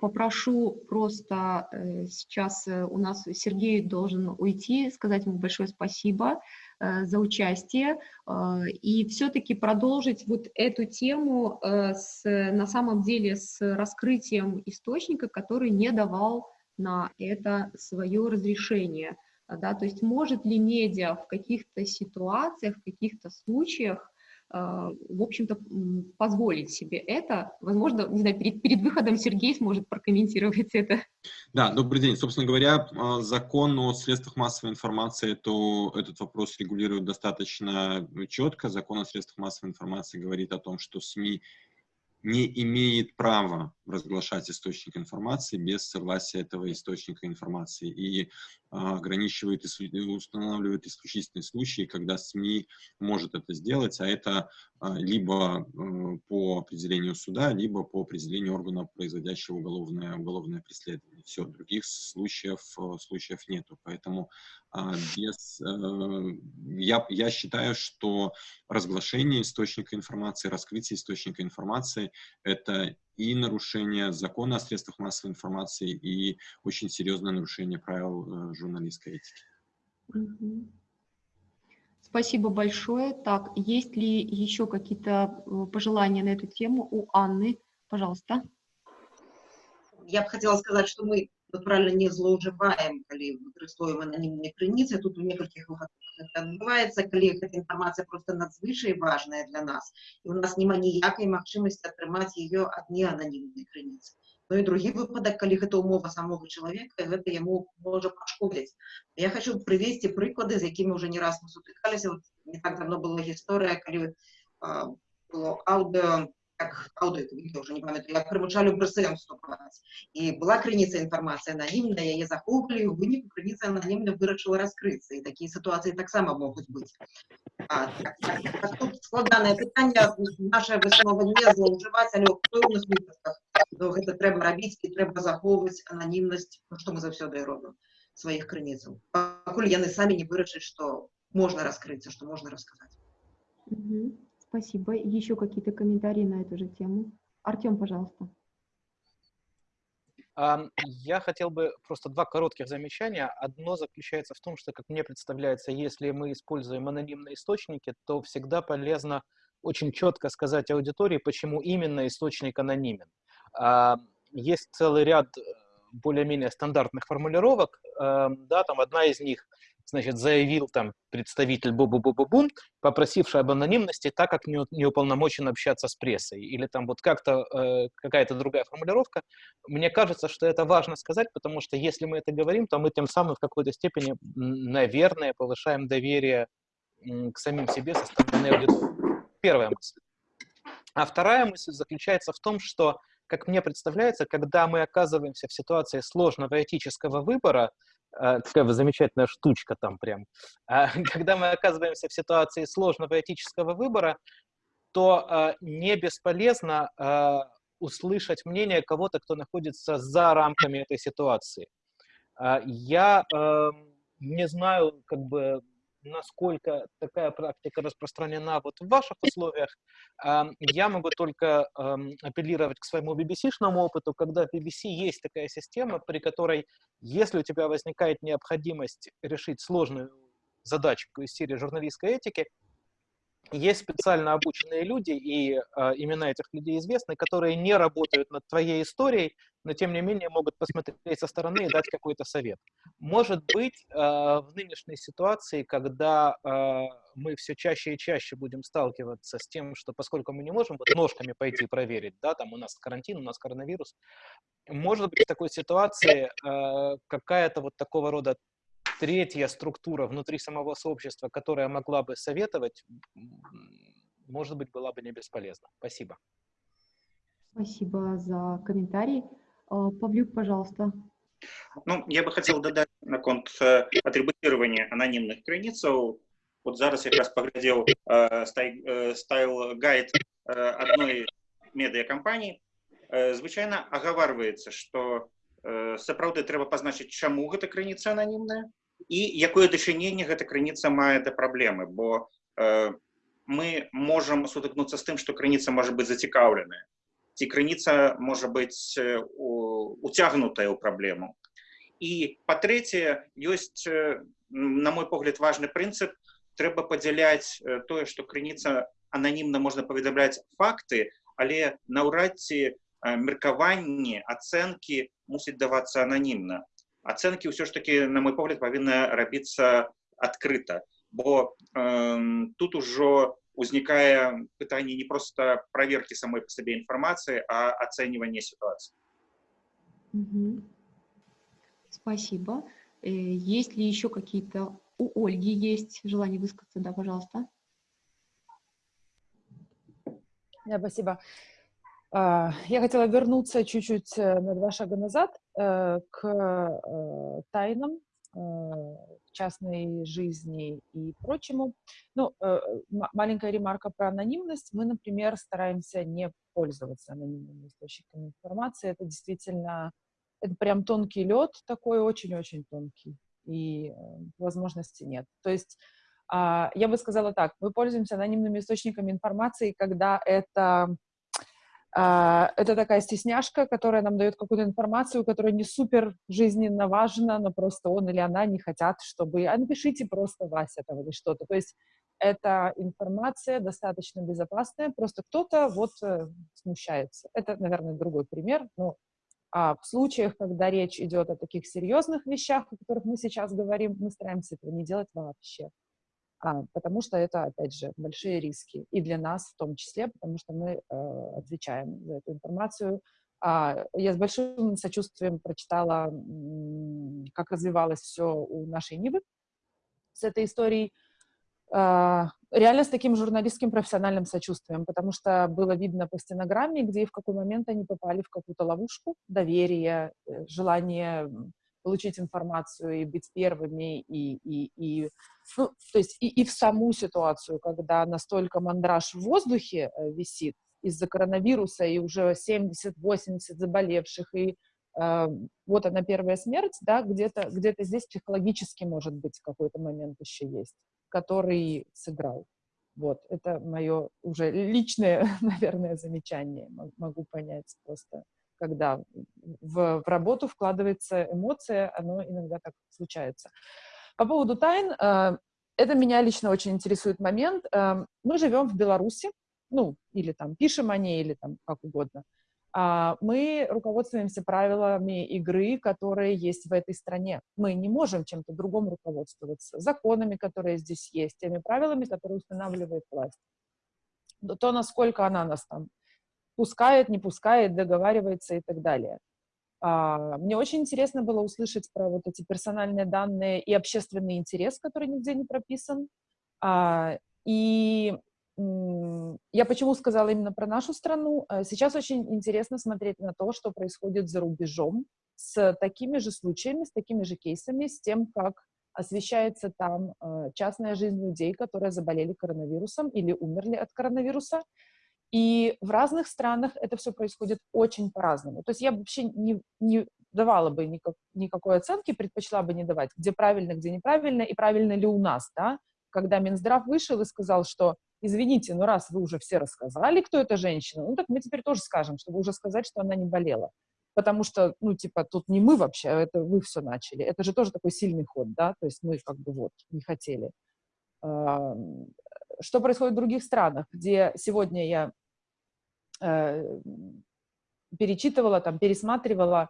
попрошу просто э, сейчас у нас Сергей должен уйти, сказать ему большое спасибо за участие а, и все-таки продолжить вот эту тему с, на самом деле с раскрытием источника, который не давал на это свое разрешение. Да, то есть может ли медиа в каких-то ситуациях, в каких-то случаях а, в общем-то, позволить себе это. Возможно, не знаю, перед, перед выходом Сергей сможет прокомментировать это. Да, добрый день. Собственно говоря, а, закон о средствах массовой информации, то этот вопрос регулирует достаточно четко. Закон о средствах массовой информации говорит о том, что СМИ не имеет права разглашать источник информации без согласия этого источника информации и а, ограничивает и устанавливает исключительные случаи, когда СМИ может это сделать, а это а, либо э, по определению суда, либо по определению органа, производящего уголовное, уголовное преследование. Все, других случаев, э, случаев нету. Поэтому а, без, э, я, я считаю, что разглашение источника информации, раскрытие источника информации — это и нарушение закона о средствах массовой информации, и очень серьезное нарушение правил журналистской этики. Спасибо большое. Так, есть ли еще какие-то э, пожелания на эту тему у Анны? Пожалуйста. Я бы хотела сказать, что мы натуральна не злоўжываем калі выкарыстоўваем ананімныя крыніцы тут у некалькіх выпадках адбываецца калі гэта інфармацыя просто надзвычай важная для нас і у нас няма ніякай магчымасці атрымаць ее ад неананімнай крыніцы Ну і другі выпадак калі гэта умова самого чалавека гэта яму можа пашкодзіць я хочу прывесці прыклады з якімі уже не раз мы сутыкаліся вот, не так давно была гісторыя калі а, было аўдыо как аўдыо відео уже не памятаю як прымучалі брсм вступаць і была крыніца інфармацыя ананімная яе захоўвалі у выніку крыніца ананімна вырашыла раскрыцца і такія сітуацыі таксама могуць быць а, так, так, так, тут складанае пытанне наша выснова не злоўжываць але ў пэўных выпадках то гэта трэба рабіць і трэба захоўваць ананімнасць ну, што мы заўсёды робім сваіх крыніцаў пакуль яны самі не вырашаць што можна раскрыцца што можна расказаць спасибо еще какие-то комментарии на эту же тему артем пожалуйста я хотел бы просто два коротких замечания. Одно заключается в том, что, как мне представляется, если мы используем анонимные источники, то всегда полезно очень четко сказать аудитории, почему именно источник анонимен. А, есть целый ряд э, более-менее стандартных формулировок, эм, да, там одна из них, значит, заявил там представитель Бу-Бу-Бу-Бу-Бун, попросивший об анонимности, так как не, не уполномочен общаться с прессой, или там вот как-то э, какая-то другая формулировка. Мне кажется, что это важно сказать, потому что если мы это говорим, то мы тем самым в какой-то степени, наверное, повышаем доверие к самим себе со стороны аудитории. Первая мысль. А вторая мысль заключается в том, что как мне представляется, когда мы оказываемся в ситуации сложного этического выбора, такая замечательная штучка там прям, а, когда мы оказываемся в ситуации сложного этического выбора, то э, не бесполезно услышать мнение кого-то, кто находится за рамками этой ситуации. Я эм, не знаю, как бы, насколько такая практика распространена вот в ваших условиях, я могу только апеллировать к своему BBC-шному опыту, когда в BBC есть такая система, при которой, если у тебя возникает необходимость решить сложную задачку из серии журналистской этики, есть специально обученные люди, и э, имена этих людей известны, которые не работают над твоей историей, но тем не менее могут посмотреть со стороны и дать какой-то совет. Может быть, э, в нынешней ситуации, когда э, мы все чаще и чаще будем сталкиваться с тем, что поскольку мы не можем вот ножками пойти проверить, да, там у нас карантин, у нас коронавирус, может быть в такой ситуации э, какая-то вот такого рода третья структура внутри самого сообщества, которая могла бы советовать, может быть, была бы не бесполезна. Спасибо. Спасибо за комментарий. А, Павлюк, пожалуйста. Ну, я бы хотел додать на конт э, атрибутирования анонимных крыніцаў. Вот зараз якраз паглядзеў э, э, стайл гайд адной медыякампаніі. Звычайна агаварваецца, што сапраўды трэба пазначыць, чаму гэта крыніца ананімная, І якое дачыненне гэта крыніца мае да праблемы? Бо э, мы можам сутыкнуцца з тым што крыніца можа быць зацікаўленая. Ці крыніца можа быць уцягнутая ў праблему. І па-трэцяе ёсць на мой погляд важны прынцып. Трэба падзяляць тое што крыніца ананімна можна паведамляць факты але наўрад ці меркаванні ацэнкі мусіць давацца ананімна ацэнкі ўсё ж таки на мой погляд павінна рабіцца адкрыта бо э, тут ужо узнікае пытанне не просто проверки самой по сабе інфармацыі а ацэньванне ситуации угу. спасибо э, есть ли еще какие-то у ольги есть желание высказаться да пожалуйста да, спасибо а, я хотела вернуться чуть-чуть э, на два шага назад э, к э, тайнам частной жизни и прочему. Ну, маленькая ремарка про анонимность. Мы, например, стараемся не пользоваться анонимными источниками информации. Это действительно, это прям тонкий лед такой, очень-очень тонкий. И возможности нет. То есть а, я бы сказала так, мы пользуемся анонимными источниками информации, когда это а, это такая стесняшка, которая нам дает какую-то информацию, которая не супер жизненно важна, но просто он или она не хотят, чтобы... А напишите просто Вася там или что-то. То есть эта информация достаточно безопасная, просто кто-то вот э, смущается. Это, наверное, другой пример, но а в случаях, когда речь идет о таких серьезных вещах, о которых мы сейчас говорим, мы стараемся этого не делать вообще а, потому что это, опять же, большие риски. И для нас в том числе, потому что мы э, отвечаем за эту информацию. А, я с большим сочувствием прочитала, как развивалось все у нашей Нивы с этой историей. А, реально с таким журналистским профессиональным сочувствием, потому что было видно по стенограмме, где и в какой момент они попали в какую-то ловушку доверия, э, желание получить информацию и быть первыми, и, и, и ну, то есть и, и в саму ситуацию, когда настолько мандраж в воздухе э, висит из-за коронавируса, и уже 70-80 заболевших, и э, вот она первая смерть, да, где-то где здесь психологически, может быть, какой-то момент еще есть, который сыграл. Вот, это мое уже личное, наверное, замечание, могу понять просто когда в, в работу вкладывается эмоция, оно иногда так случается. По поводу тайн, э, это меня лично очень интересует момент. Э, мы живем в Беларуси, ну, или там пишем о ней, или там как угодно. А мы руководствуемся правилами игры, которые есть в этой стране. Мы не можем чем-то другом руководствоваться, законами, которые здесь есть, теми правилами, которые устанавливает власть. То, насколько она нас там пускает, не пускает, договаривается и так далее. А, мне очень интересно было услышать про вот эти персональные данные и общественный интерес, который нигде не прописан. А, и я почему сказала именно про нашу страну? А, сейчас очень интересно смотреть на то, что происходит за рубежом с такими же случаями, с такими же кейсами, с тем, как освещается там частная жизнь людей, которые заболели коронавирусом или умерли от коронавируса, и в разных странах это все происходит очень по-разному. То есть я вообще не, не давала бы никак, никакой оценки, предпочла бы не давать, где правильно, где неправильно, и правильно ли у нас, да, когда Минздрав вышел и сказал, что, извините, но раз вы уже все рассказали, кто эта женщина, ну так мы теперь тоже скажем, чтобы уже сказать, что она не болела. Потому что, ну, типа, тут не мы вообще, а это вы все начали. Это же тоже такой сильный ход, да, то есть мы как бы вот не хотели. Что происходит в других странах, где сегодня я Э, перечитывала, там, пересматривала.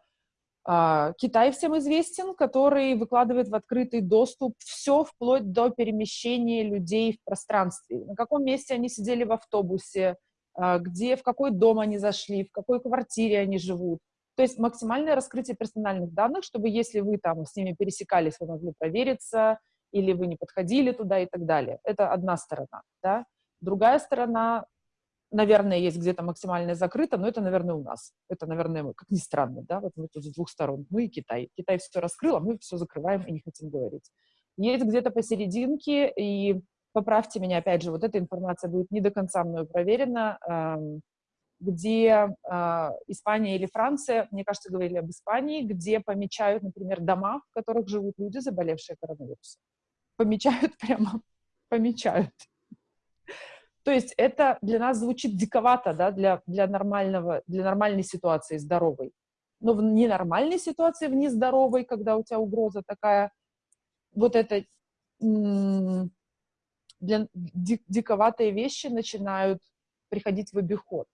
А, Китай всем известен, который выкладывает в открытый доступ все вплоть до перемещения людей в пространстве. На каком месте они сидели в автобусе, а, где, в какой дом они зашли, в какой квартире они живут. То есть максимальное раскрытие персональных данных, чтобы если вы там с ними пересекались, вы могли провериться, или вы не подходили туда и так далее. Это одна сторона. Да? Другая сторона наверное, есть где-то максимально закрыто, но это, наверное, у нас. Это, наверное, как ни странно, да, вот мы тут с двух сторон, мы и Китай. Китай все раскрыл, а мы все закрываем и не хотим говорить. Есть где-то посерединке, и поправьте меня, опять же, вот эта информация будет не до конца мною проверена, где э, Испания или Франция, мне кажется, говорили об Испании, где помечают, например, дома, в которых живут люди, заболевшие коронавирусом. Помечают прямо, помечают. То есть это для нас звучит диковато, да, для, для, нормального, для нормальной ситуации, здоровой. Но в ненормальной ситуации, в нездоровой, когда у тебя угроза такая, вот это для диковатые вещи начинают приходить в обиход.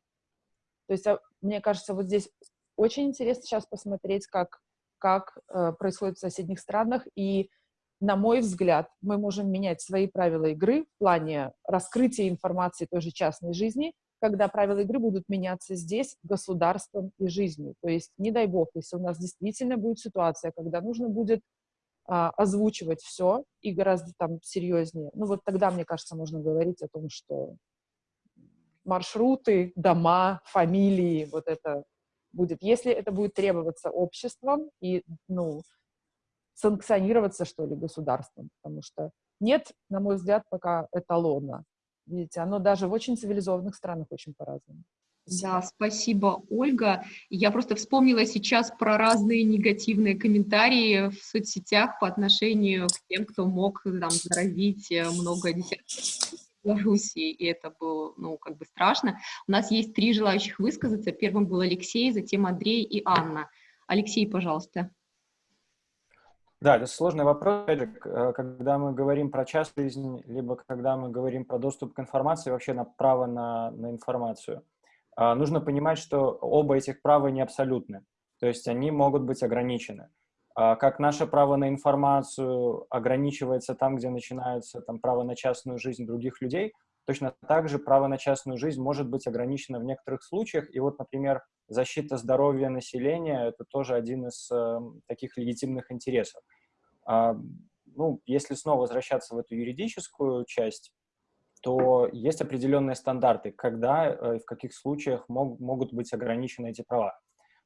То есть, а, мне кажется, вот здесь очень интересно сейчас посмотреть, как как э, происходит в соседних странах, и, на мой взгляд, мы можем менять свои правила игры в плане раскрытия информации той же частной жизни, когда правила игры будут меняться здесь государством и жизнью. То есть, не дай бог, если у нас действительно будет ситуация, когда нужно будет а, озвучивать все и гораздо там серьезнее, ну вот тогда, мне кажется, можно говорить о том, что маршруты, дома, фамилии, вот это будет. Если это будет требоваться обществом и, ну, санкционироваться, что ли, государством, потому что нет, на мой взгляд, пока эталона. Видите, оно даже в очень цивилизованных странах очень по-разному. Да, спасибо, Ольга. Я просто вспомнила сейчас про разные негативные комментарии в соцсетях по отношению к тем, кто мог там заразить э, много десятков Белоруссии, и это было, ну, как бы страшно. У нас есть три желающих высказаться. Первым был Алексей, затем Андрей и Анна. Алексей, пожалуйста. Да, это сложный вопрос. Э, когда мы говорим про частную жизнь, либо когда мы говорим про доступ к информации, вообще на право на, на информацию, а, нужно понимать, что оба этих права не абсолютны. То есть они могут быть ограничены. А, как наше право на информацию ограничивается там, где начинается там, право на частную жизнь других людей, точно так же право на частную жизнь может быть ограничено в некоторых случаях. И вот, например, защита здоровья населения — это тоже один из э, таких легитимных интересов. А, ну, если снова возвращаться в эту юридическую часть, то есть определенные стандарты, когда э, и в каких случаях мог, могут быть ограничены эти права.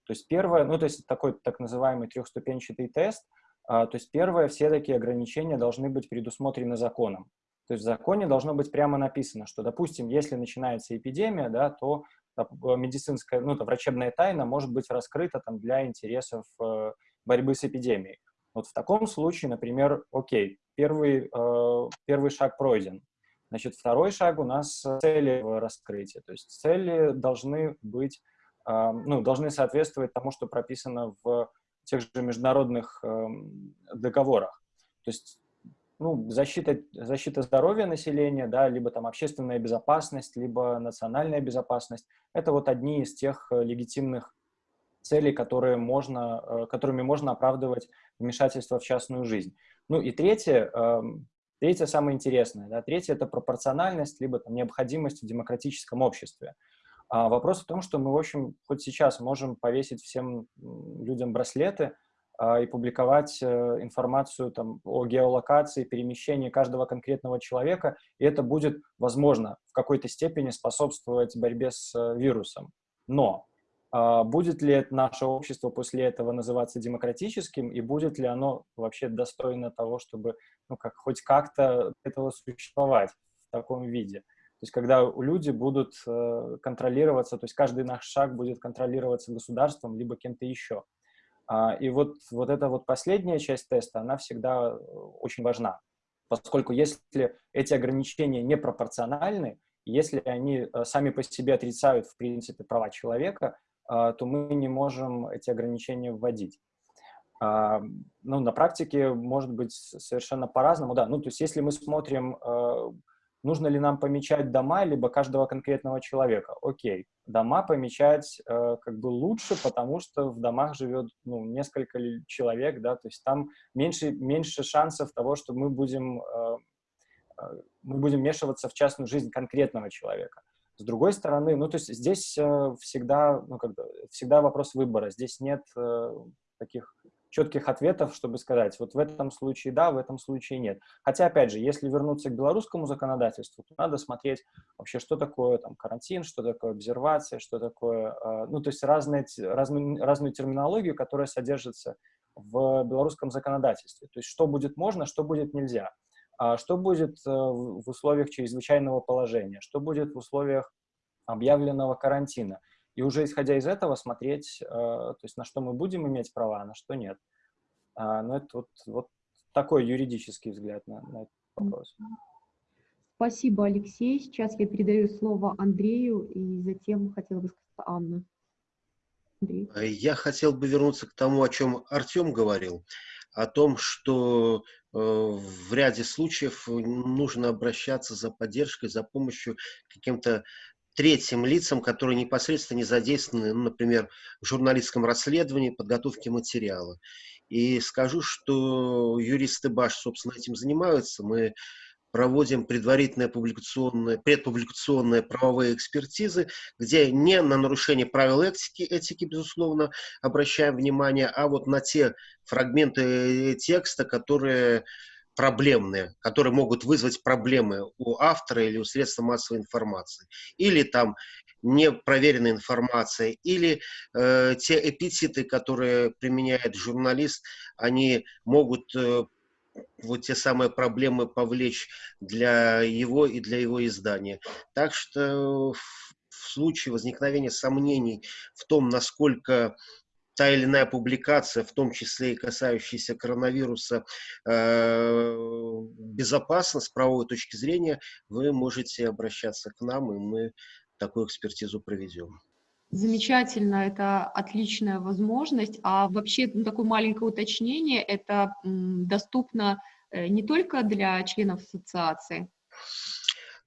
То есть первое, ну то есть такой так называемый трехступенчатый тест, а, то есть первое, все такие ограничения должны быть предусмотрены законом. То есть в законе должно быть прямо написано, что, допустим, если начинается эпидемия, да, то медицинская, ну, то врачебная тайна может быть раскрыта там, для интересов э, борьбы с эпидемией. Вот в таком случае, например, окей, первый, э, первый шаг пройден. Значит, второй шаг у нас цели раскрытия. То есть цели должны быть ну, должны соответствовать тому, что прописано в тех же международных эм, договорах. То есть ну, защита, защита здоровья населения, да, либо там общественная безопасность, либо национальная безопасность. Это вот одни из тех э, легитимных целей, которые можно, э, которыми можно оправдывать вмешательство в частную жизнь. Ну и третье, эм, третье самое интересное, да, третье – это пропорциональность, либо там, необходимость в демократическом обществе. А вопрос в том, что мы, в общем, хоть сейчас можем повесить всем людям браслеты и публиковать э, информацию там, о геолокации, перемещении каждого конкретного человека, и это будет, возможно, в какой-то степени способствовать борьбе с э, вирусом. Но а, будет ли наше общество после этого называться демократическим, и будет ли оно вообще достойно того, чтобы ну, как, хоть как-то этого существовать в таком виде? То есть когда люди будут э, контролироваться, то есть каждый наш шаг будет контролироваться государством либо кем-то еще. А, и вот, вот эта вот последняя часть теста, она всегда э, очень важна, поскольку если эти ограничения непропорциональны, если они э, сами по себе отрицают, в принципе, права человека, то мы не можем эти ограничения вводить. А, ну, на практике может быть совершенно по-разному, да. Ну, то есть если мы смотрим нужно ли нам помечать дома, либо каждого конкретного человека. Окей, дома помечать э, как бы лучше, потому что в домах живет ну, несколько человек, да, то есть там меньше, меньше шансов того, что мы будем, э, э, мы будем вмешиваться в частную жизнь конкретного человека. С другой стороны, ну, то есть здесь э, всегда, ну, как всегда вопрос выбора, здесь нет э, таких четких ответов, чтобы сказать, вот в этом случае да, в этом случае нет. Хотя, опять же, если вернуться к белорусскому законодательству, то надо смотреть вообще, что такое там карантин, что такое обсервация, что такое, э, ну, то есть разные, разную, разную терминологию, которая содержится в белорусском законодательстве. То есть что будет можно, что будет нельзя. А что будет э, в условиях чрезвычайного положения, что будет в условиях объявленного карантина – и уже исходя из этого смотреть, э, то есть на что мы будем иметь права, а на что нет. А, но это вот, вот такой юридический взгляд на, на этот вопрос. Спасибо, Алексей. Сейчас я передаю слово Андрею, и затем хотела бы сказать Анна. Андрей. Э, я хотел бы вернуться к тому, о чем Артем говорил, о том, что э, в ряде случаев нужно обращаться за поддержкой, за помощью к каким-то третьим лицам, которые непосредственно не задействованы, ну, например, в журналистском расследовании, подготовке материала. И скажу, что юристы БАШ, собственно, этим занимаются. Мы проводим предварительные публикационные, предпубликационные правовые экспертизы, где не на нарушение правил этики, этики, безусловно, обращаем внимание, а вот на те фрагменты текста, которые проблемные, которые могут вызвать проблемы у автора или у средства массовой информации, или там непроверенная информация, или э, те эпитеты, которые применяет журналист, они могут э, вот те самые проблемы повлечь для его и для его издания. Так что в случае возникновения сомнений в том, насколько та или иная публикация, в том числе и касающаяся коронавируса, э, безопасна с правовой точки зрения, вы можете обращаться к нам, и мы такую экспертизу проведем. Замечательно, это отличная возможность. А вообще, ну, такое маленькое уточнение, это доступно э, не только для членов ассоциации?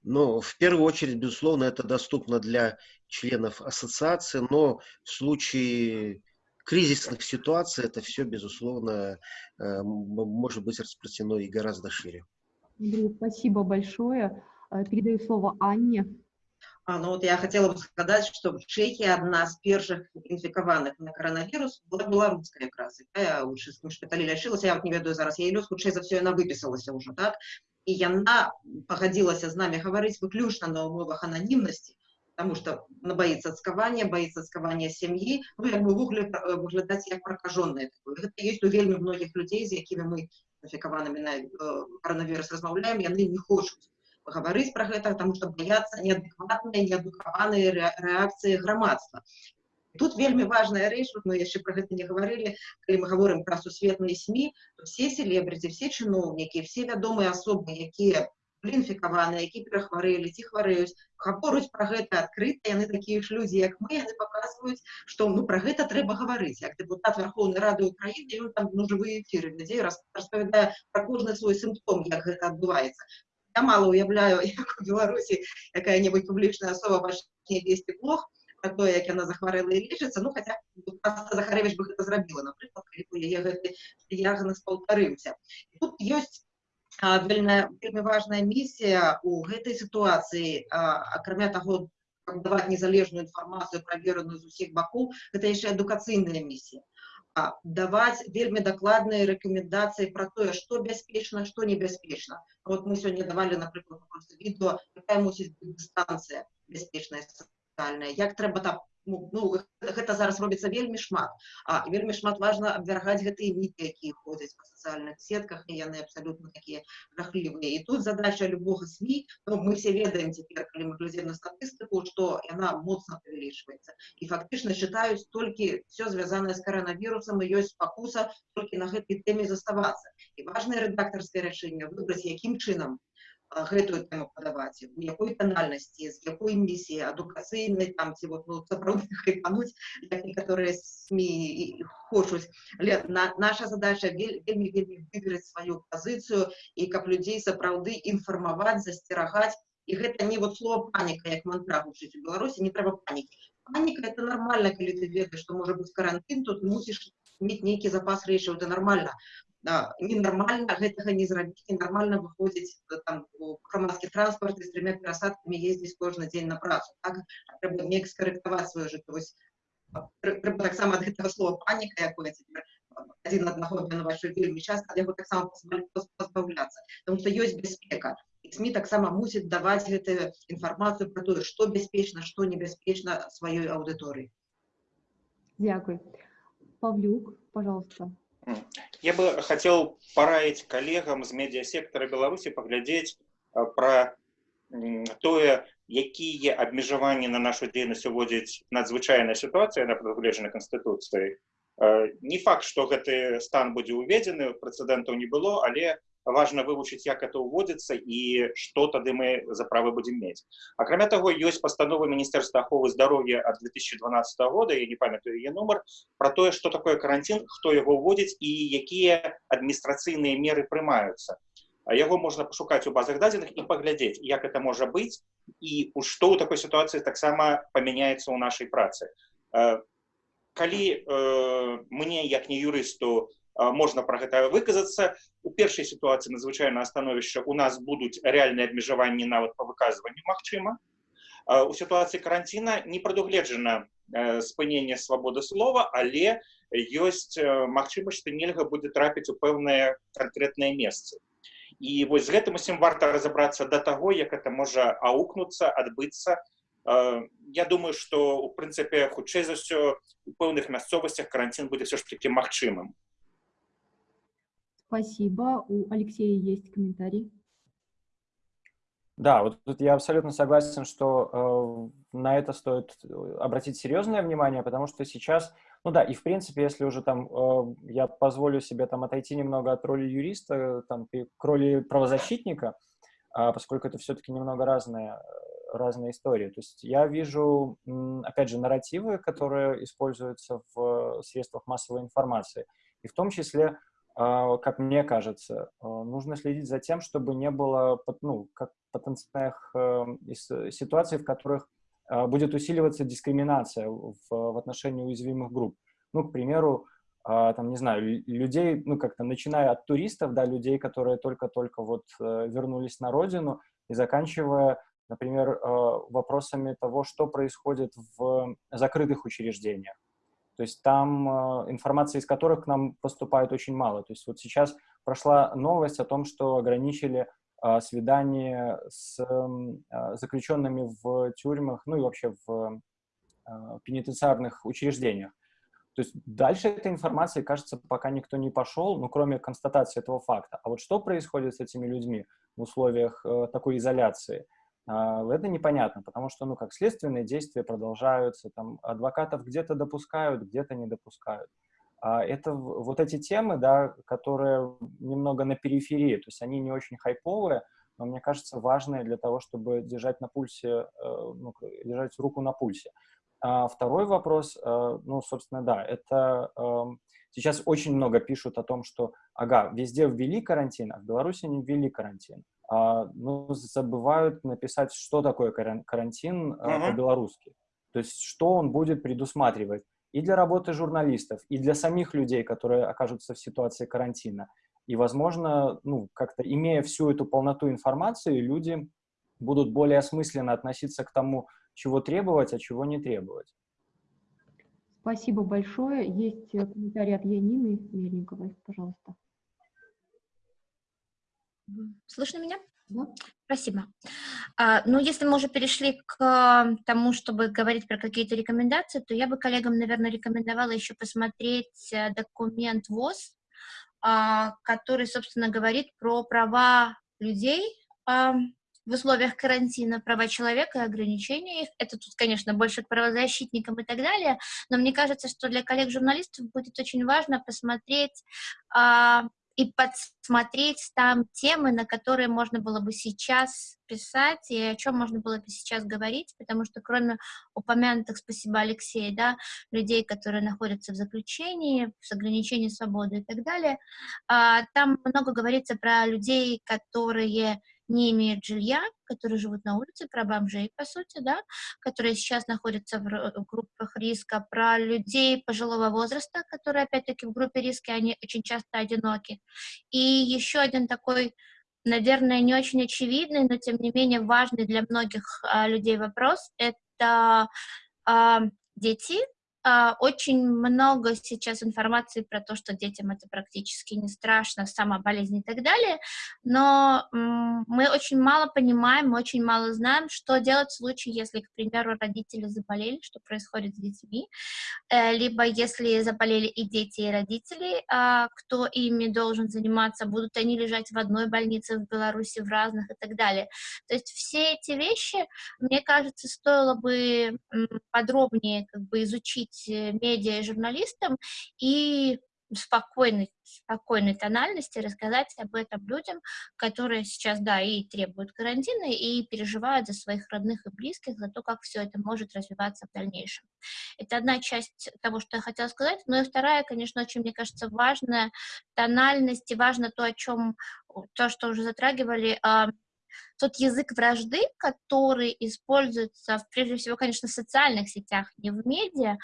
Ну, в первую очередь, безусловно, это доступно для членов ассоциации, но в случае кризисных ситуаций это все, безусловно, э, может быть распространено и гораздо шире. Андрей, спасибо большое. Э, передаю слово Анне. А, ну вот я хотела бы сказать, что в Чехии одна з першых інфікаваных на коронавірус была беларуская якраз якая ў чыстым шпіталі лячылася я вот не ведаю зараз я лёс хутчэй за все яна выпісалася ўжо так і яна пагадзілася з намі гаварыць выключна на умовах ананімнасці потому что она боится отскования, боится отскования семьи, ну, як бы выгляд, выглядаць як прокаженная. Гэта есть у вельмі многих людей, з якімі мы інфікаванымі на э, коронавірус размаўляем, яны не хочуць гаварыць пра гэта, таму што баяцца неадэкватныя, неадукаваныя рэакцыі грамадства. Тут вельмі важная рэч, вот мы яшчэ пра гэта не гаварылі, калі мы гаворым пра сусветныя СМі, то все селебрыці, все чыноўнікі, все вядомыя асобы, якія інфікаваныя, які перахварэлі, ці хварэюць, гаворуць пра гэта адкрыта, яны такія ж людзі, як мы, яны паказваюць, што ну, пра гэта трэба гаварыць. Як дэпутат Верховнай Рады Украіны, ён там ну, жывыя эфіры людзей распавядае пра кожны свой сімптом, як гэта адбываецца я мало уявляю, як у Беларусі якая-небудзь публічная асоба пачне весці блог про то, як яна захварэла і лечыцца, ну хаця Захарэвіч бы гэта зрабіла, напрыклад, калі б яе гэты дыягназ паўтарыўся. Тут ёсць вельмі, вельмі важная місія у гэтай сітуацыі, акрамя таго, каб даваць незалежную інфармацыю правераную з усіх бакоў, гэта яшчэ адукацыйная місія даваць вельмі дакладныя рэкамендацыі пра тое, што бяспечна, што небяспечна. Вот мы сёння давалі, напрыклад, відэо, якая мусіць быць дыстанцыя бяспечная сацыяльная, як трэба там ну, ну гэта зараз робіцца вельмі шмат а вельмі шмат важна абвяргаць гэтыя міты якія ходзяць па сацыяльных сетках і яны абсалютна такія жахлівыя і тут задача любога сМ ну, мы все ведаем цяпер калі мы глядзем на статыстыку што яна моцна павялічваецца і фактычна чытаюць толькі все звязанае з каранавірусам і ёсць пакуса толькі на гэтай тэме заставацца і важнае рэдактарскае рашэнне выбраць якім чынам гэтую тэму падаваць у якой танальнасці з якой місіі адукацыйнай там ці вот ну, сапраўды хайпануць як некаторыя сМ хочуць але на, наша задача вельмі вельмі выбераць сваю пазіцыю і каб людзей сапраўды інфармаваць засцерагаць і гэта не вот слово паніка як мантра гучыць у беларусі не трэба панікі паніка это нормально калі ты ведаеш што можа быць карантин тут мусіш мець нейкі запас рэчаў это нормально ненармальна гэтага не зрабіць ненармальна выходзіць там у грамадскі транспорт з тремя перасадкамі ездзіць кожны дзень на працу так трэба неяк скарэктаваць сваю жыццё вось трэба таксама ад гэтага слова паніка якое цяпер адзін аднаго на вашу вельмі часта ад яго таксама пазбаўляцца потому что ёсць бяспека СМі таксама мусіць даваць гэтую інфармацыю пра тое што бяспечна што небяспечна сваёй аўдыторыі Дякуй Павлюк пожалуйста Я бы хотел пораить коллегам з медиасектора Беларуси поглядеть про тое, якія абмежаванні на нашу дзейнасць уводзіць надзвычайная сітуацыя на прадугледжанай канстытуцыі. Не факт, што гэты стан будзе ўведзены, прэцэдэнтаў не было, але важна вывучыць як это ўводзіцца і што тады мы за правы будзем мець акрамя таго ёсць пастанова міністэрства аховы здароўя ад 2012 года я не памятаю яе нумар про тое что такое карантин хто яго ўводзіць і якія адміністрацыйныя меры прымаюцца яго можна пашукаць у базах дадзеных і паглядзець як это можа быць і што ў такой сітуацыі таксама памяняецца ў нашай працы калі мне як не юрысту можна пра гэта выказацца у першай сітуацыі надзвычайна становішча у нас будуць рэальныя абмежаванні нават па выказванню магчыма у сітуацыі каранціна не прадугледжана спынення свабоды слова але ёсць магчымасць што нельга будзе трапіць у пэўнае канкрэтнае месцы і вось з гэтым усім варта разабрацца да таго як это можа аукнуцца адбыцца я думаю что у прынцыпе хутчэй за ўсё у пэўных мясцовасцях карантин будзе все ж таки магчымым спасибо. У алексея есть комментарий? Да, вот тут я абсолютно согласен, что э, на это стоит обратить серьезное внимание, потому что сейчас, ну да, и в принципе, если уже там э, я позволю себе там отойти немного от роли юриста, там, к роли правозащитника, э, поскольку это все-таки немного разные, разные истории. То есть я вижу, опять же, нарративы, которые используются в средствах массовой информации, и в том числе как мне кажется, а, нужно следить за тем, чтобы не было ну, как потенциальных эм, ситуаций, в которых а, будет усиливаться дискриминация в, в отношении уязвимых групп. Ну, к примеру, там, не знаю, людей, ну, как-то начиная от туристов, да, людей, которые только-только вот э, вернулись на родину, и заканчивая, например, вопросами того, что происходит в закрытых учреждениях. То есть там э, информации из которых к нам поступает очень мало. То есть вот сейчас прошла новость о том, что ограничили э, свидание с э, заключенными в тюрьмах, ну и вообще в пенитенциарных учреждениях. То есть дальше этой информации, кажется, пока никто не пошел, ну, кроме констатации этого факта. А вот что происходит с этими людьми в условиях э, такой изоляции? А, это непонятно, потому что, ну, как следственные действия продолжаются, там, адвокатов где-то допускают, где-то не допускают. А это вот эти темы, да, которые немного на периферии, то есть они не очень хайповые, но, мне кажется, важные для того, чтобы держать на пульсе, э, ну, держать руку на пульсе. А второй вопрос, э, ну, собственно, да, это эм, сейчас очень много пишут о том, что, ага, везде ввели карантин, а в Беларуси не ввели карантин ну, забывают написать, что такое карантин uh -huh. по-белорусски. То есть, что он будет предусматривать и для работы журналистов, и для самих людей, которые окажутся в ситуации карантина. И, возможно, ну, как-то имея всю эту полноту информации, люди будут более осмысленно относиться к тому, чего требовать, а чего не требовать. Спасибо большое. Есть комментарий от Янины Мельниковой, пожалуйста. Слышно меня? Да. Спасибо. А, ну, если мы уже перешли к тому, чтобы говорить про какие-то рекомендации, то я бы коллегам, наверное, рекомендовала еще посмотреть э, документ ВОЗ, а, который, собственно, говорит про права людей а, в условиях карантина, права человека и ограничения их. Это тут, конечно, больше к правозащитникам и так далее, но мне кажется, что для коллег-журналистов будет очень важно посмотреть а, и подсмотреть там темы, на которые можно было бы сейчас писать и о чем можно было бы сейчас говорить, потому что кроме упомянутых, спасибо Алексей, да, людей, которые находятся в заключении, с ограничением свободы и так далее, а, там много говорится про людей, которые не имеют жилья, которые живут на улице, про бомжей, по сути, да, которые сейчас находятся в группах риска, про людей пожилого возраста, которые, опять-таки, в группе риска, они очень часто одиноки. И еще один такой, наверное, не очень очевидный, но, тем не менее, важный для многих а, людей вопрос — это а, дети, очень много сейчас информации про то, что детям это практически не страшно, сама болезнь и так далее, но мы очень мало понимаем, мы очень мало знаем, что делать в случае, если, к примеру, родители заболели, что происходит с детьми, э, либо если заболели и дети, и родители, а, кто ими должен заниматься, будут они лежать в одной больнице в Беларуси, в разных и так далее. То есть все эти вещи, мне кажется, стоило бы подробнее как бы изучить быть медиа и журналистом и спокойной, спокойной тональности рассказать об этом людям, которые сейчас, да, и требуют карантина, и переживают за своих родных и близких, за то, как все это может развиваться в дальнейшем. Это одна часть того, что я хотела сказать. Ну и вторая, конечно, очень, мне кажется, важная тональность, и важно то, о чем, то, что уже затрагивали, а, тот язык вражды, который используется, прежде всего, конечно, в социальных сетях, не в медиа,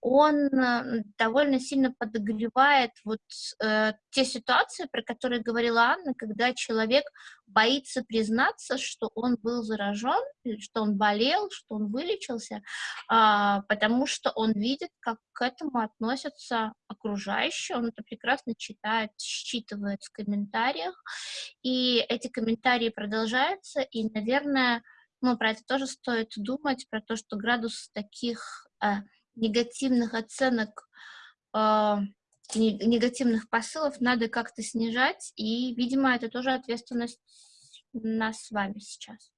он э, довольно сильно подогревает вот э, те ситуации, про которые говорила Анна, когда человек боится признаться, что он был заражен, что он болел, что он вылечился, э, потому что он видит, как к этому относятся окружающие, он это прекрасно читает, считывает в комментариях, и эти комментарии продолжаются, и, наверное, ну, про это тоже стоит думать, про то, что градус таких э, негативных оценок, э, негативных посылов надо как-то снижать, и, видимо, это тоже ответственность нас с вами сейчас.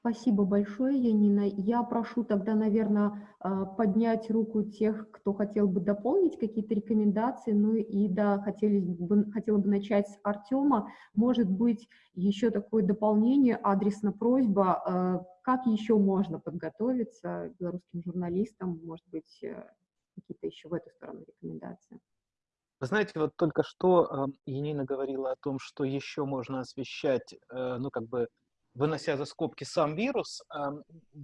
Спасибо большое, Янина. Я прошу тогда, наверное, а, поднять руку тех, кто хотел бы дополнить какие-то рекомендации. Ну и да, хотели бы, хотела бы начать с Артема. Может быть, еще такое дополнение, адресно просьба, а, как еще можно подготовиться белорусским журналистам, может быть, э, какие-то еще в эту сторону рекомендации. Вы знаете, вот только что Енина говорила о том, что еще можно освещать, э, ну, как бы вынося за скобки сам вирус,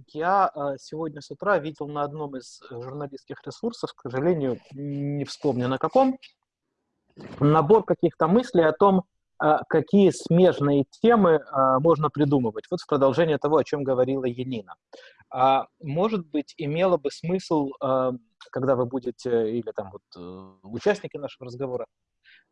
я а, сегодня с утра видел на одном из журналистских ресурсов, к сожалению, не вспомню на каком, набор каких-то мыслей о том, а, какие смежные темы а, можно придумывать. Вот в продолжение того, о чем говорила Енина. Может быть, имело бы смысл, когда вы будете, или там вот э, участники нашего разговора,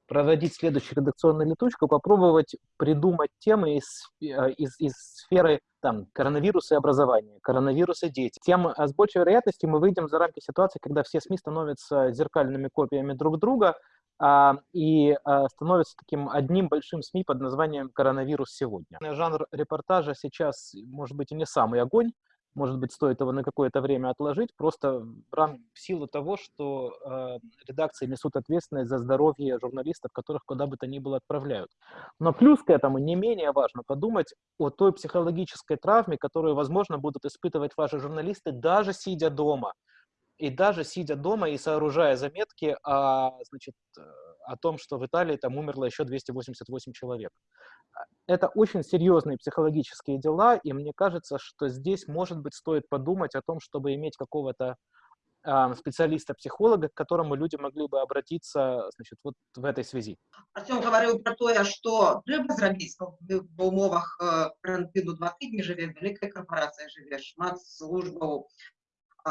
проводить следующую редакционную летучку, попробовать придумать темы из, э, из, из сферы там, коронавируса и образования, коронавируса дети. Тем а с большей вероятностью мы выйдем за рамки ситуации, когда все СМИ становятся зеркальными копиями друг друга а, и а, становятся таким одним большим СМИ под названием «Коронавирус сегодня». Жанр репортажа сейчас, может быть, и не самый огонь, может быть, стоит его на какое-то время отложить, просто в, силу того, что э, редакции несут ответственность за здоровье журналистов, которых куда бы то ни было отправляют. Но плюс к этому не менее важно подумать о той психологической травме, которую, возможно, будут испытывать ваши журналисты, даже сидя дома. И даже сидя дома и сооружая заметки о, значит, о том, что в Италии там умерло еще 288 человек. Это очень серьезные психологические дела, и мне кажется, что здесь, может быть, стоит подумать о том, чтобы иметь какого-то э, специалиста-психолога, к которому люди могли бы обратиться значит, вот в этой связи. Артем говорил про то, что треба зробить в умовах карантину два тижні живе, велика корпорація живе, шмат службаў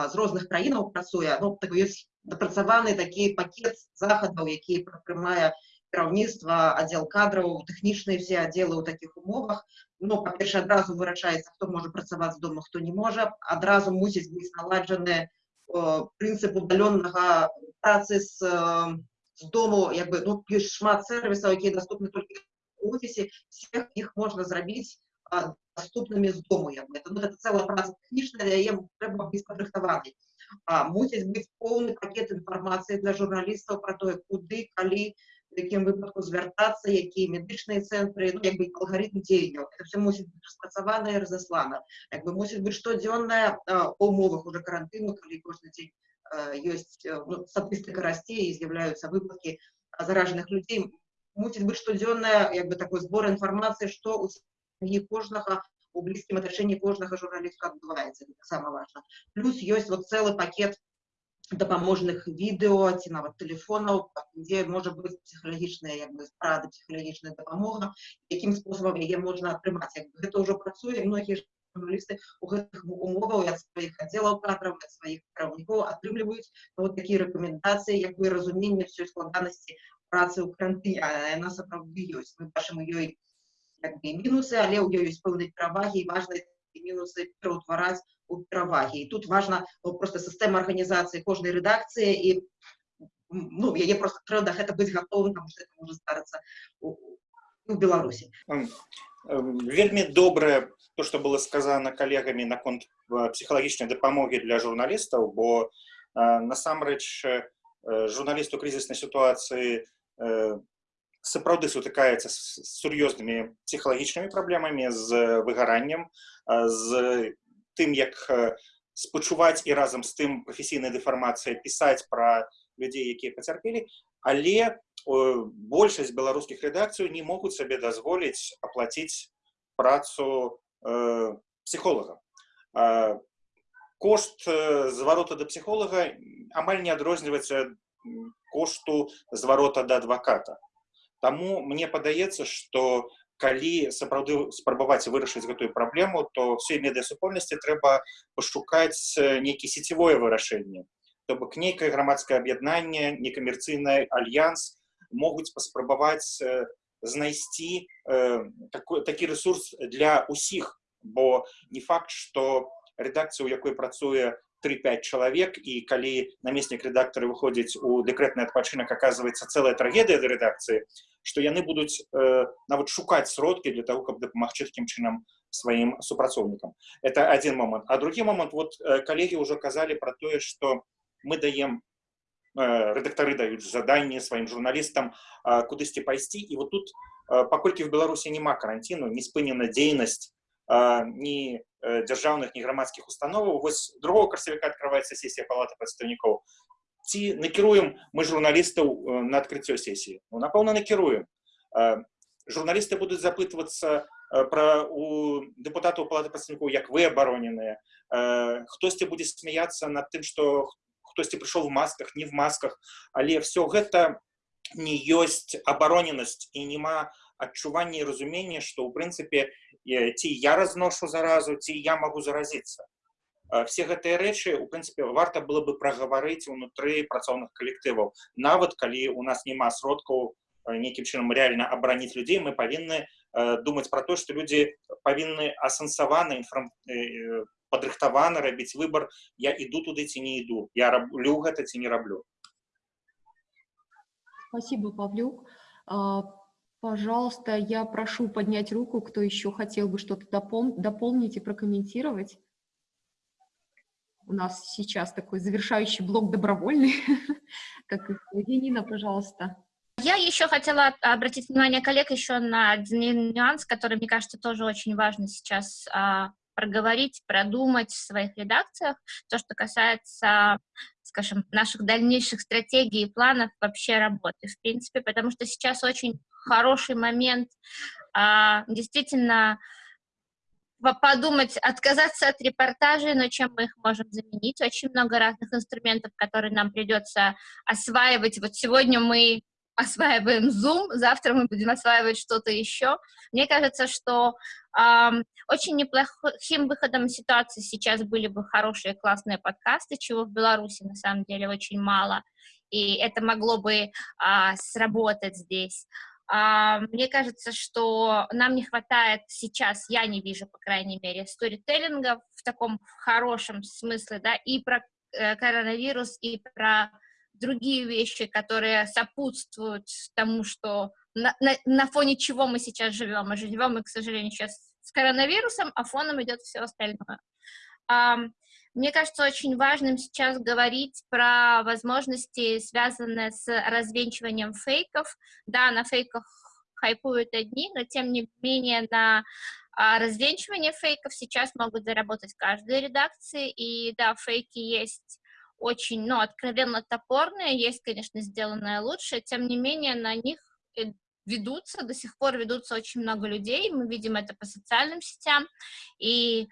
з розных краінаў працуе ну так ёсць дапрацаваны такі пакет захадаў які прымае кіраўніцтва аддзел кадраў тэхнічныя все аддзелы ў такіх умовах ну па-перша адразу вырашаецца хто можа працаваць з дома хто не можа адразу мусіць быць наладжаны э, прынцып удалённага працы з, э, з дому як бы ну ёсць шмат сервісаў якія доступны толькі ў офісе всех іх можна зрабіць доступнымі з дому як бы. это, ну, это цэлая праца тэхнічная яе трэба быць падрыхтаванай мусіць быць поўны пакет інфармацыі для журналістаў пра тое куды калі в якім выпадку звяртацца якія медычныя цэнтры ну, як бы алгарытм дзеянняў это все мусіць быць распрацавана і разаслана як бы мусіць быць штодзённая умовах уже карантыну калі кожны дзень ёсць ну, статыстыка расце і з'яўляюцца выпадкі заражаных людзей мусіць быць штодзённая як бы такой збор інфармацыі што у сям'і кожнага у блізкім атачэнні кожнага журналіста адбываецца таксама важна плюс ёсць вот цэлы пакет дапаможных відэо ці нават тэлефонаў дзе можа быць псіхалагічная як бы парада псіхалагічная дапамога якім спосабам яе можна атрымаць як бы гэта ўжо працуе многія журналісты у гэтых умоваў ад сваіх аддзелаў кадраў ад сваіх кіраўнікоў атрымліваюць ну, вот такія рэкамендацыі як бы разуменне ўсёй складанасці працы ў карантыне яна сапраўды ёсць мы бачым у ёй як бы мінусы але ў ёй ёсць пэўнай перавагі і важна мінусы пераўтвараць у перавагі і тут важна ну, просто сістэма арганізацыі кожнай рэдакцыі і ну яе просто трэба да гэта быць гатовым там что это можа старацца у, у беларусі вельмі добрае то что было сказано калегамі наконт псіхалагічнай дапамогі для журналістаў бо насамрэч журналіст у крызіснай сітуацыі сапраўды сутыкаецца з сур'ёзнымі псіхалагічнымі праблемамі з выгараннем з тым як спачуваць і разам з тым прафесійная дэфармацыя пісаць пра людзей якія пацярпелі але большасць беларускіх рэдакцыяў не могуць сабе дазволіць аплаціць працу э, псіхолага кошт зварота да псіхолага амаль не адрозніваецца кошту зварота да адваката Таму мне падаецца што калі сапраўды спрабаваць вырашыць гэтую праблему то все медыасупольнасці трэба пашукаць нейкі сецевое вырашэнне то бок нейкае грамадскае аб'яднанне некамерцыйны альянс могуць паспрабаваць знайсці э, такой, такі ресурс для усіх бо не факт что редакцыя у якой працуе 3-5 чалавек і калі намеснік рэдактары выходзіць у дэкрэтны адпачынак оказывается целая трагедыя да рэдакцыі што яны будуць э, нават шукаць сродкі для того каб дапамагчы такім чынам сваім супрацоўнікам это один момант а другі момант вот э, калегі ўжо казалі про тое что мы даем э, рэдактары даюць заданні сваім журналістам э, кудысьці пайсці і вот тут э, паколькі в беларусі няма каранціну не спынена дзейнасць ні дзяржаўных ні грамадскіх установаў вось другого красавіка открываецца сесія палаты прадстаўнікоў ці накіруем мы журналістаў на адкрыццё сесіі ну напэўна накіруем журналісты будуць запытвацца пра у дэпутатаў палаты прадстаўнікоў як вы абароненыя хтосьці будзе смяяцца над тым што хтосьці прыйшоў в масках не в масках але все гэта не ёсць абароненасць і няма адчування і разумення што ў прынцыпе ці я разношу заразу ці я могу заразиться все гэтыя рэчы у прынцыпе варта было бы прагаварыць унутры працоўных калектываў нават калі у нас няма сродкаў нейкім чынам реально абараніць людзей мы павінны думаць про то что люди павінны асэнсаваны інфрам падрыхтаваны рабіць выбор я іду туды ці не іду я раблю гэта ці не раблю спасибо павлюк Пожалуйста, я прошу поднять руку, кто еще хотел бы что-то допол дополнить и прокомментировать. У нас сейчас такой завершающий блок добровольный, как Нина, пожалуйста. Я еще хотела обратить внимание коллег еще на один нюанс, который, мне кажется, тоже очень важно сейчас а, проговорить, продумать в своих редакциях, то, что касается, скажем, наших дальнейших стратегий и планов вообще работы, в принципе, потому что сейчас очень хороший момент а, действительно подумать, отказаться от репортажей, но чем мы их можем заменить. Очень много разных инструментов, которые нам придется осваивать. Вот сегодня мы осваиваем Zoom, завтра мы будем осваивать что-то еще. Мне кажется, что э, очень неплохим выходом ситуации сейчас были бы хорошие классные подкасты, чего в Беларуси на самом деле очень мало, и это могло бы э, сработать здесь. А, мне кажется, что нам не хватает сейчас, я не вижу, по крайней мере, сторителлинга в таком хорошем смысле, да, и про э, коронавирус, и про другие вещи, которые сопутствуют тому, что на, на, на фоне чего мы сейчас живем. Мы живем, мы, к сожалению, сейчас с коронавирусом, а фоном идет все остальное. Мне кажется, очень важным сейчас говорить про возможности, связанные с развенчиванием фейков. Да, на фейках хайпуют одни, но тем не менее на а, развенчивание фейков сейчас могут заработать каждая редакции. И да, фейки есть очень, ну, откровенно топорные, есть, конечно, сделанное лучше, тем не менее на них ведутся, до сих пор ведутся очень много людей, мы видим это по социальным сетям, и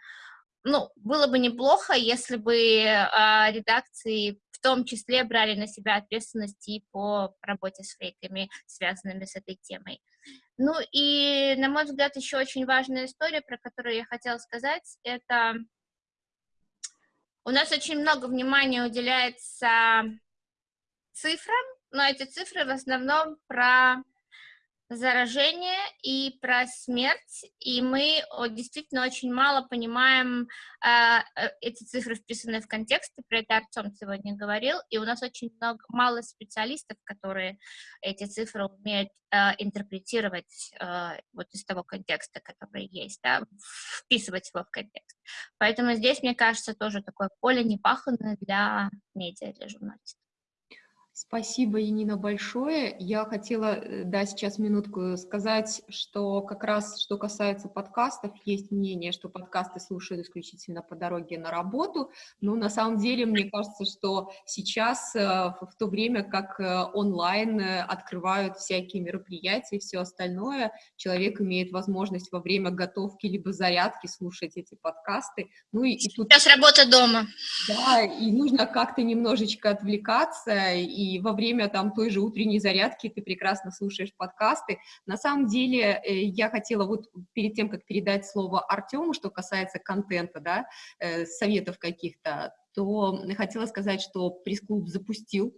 ну, было бы неплохо, если бы э, редакции в том числе брали на себя ответственность и по работе с фейками, связанными с этой темой. Ну и, на мой взгляд, еще очень важная история, про которую я хотела сказать, это у нас очень много внимания уделяется цифрам, но эти цифры в основном про заражение и про смерть, и мы действительно очень мало понимаем э, эти цифры, вписанные в контекст, про это Артем сегодня говорил, и у нас очень много, мало специалистов, которые эти цифры умеют э, интерпретировать э, вот из того контекста, который есть, да, вписывать его в контекст. Поэтому здесь, мне кажется, тоже такое поле непаханное для медиа, для журналистов. Спасибо, Янина, большое. Я хотела, э, да, сейчас минутку сказать, что как раз, что касается подкастов, есть мнение, что подкасты слушают исключительно по дороге на работу, но на самом деле мне кажется, что сейчас, э, в то время как э, онлайн открывают всякие мероприятия и все остальное, человек имеет возможность во время готовки либо зарядки слушать эти подкасты. Ну и, и тут... Сейчас работа дома. Да, и нужно как-то немножечко отвлекаться и и во время там той же утренней зарядки ты прекрасно слушаешь подкасты. На самом деле э, я хотела вот перед тем, как передать слово Артему, что касается контента, да, э, советов каких-то, то хотела сказать, что пресс-клуб запустил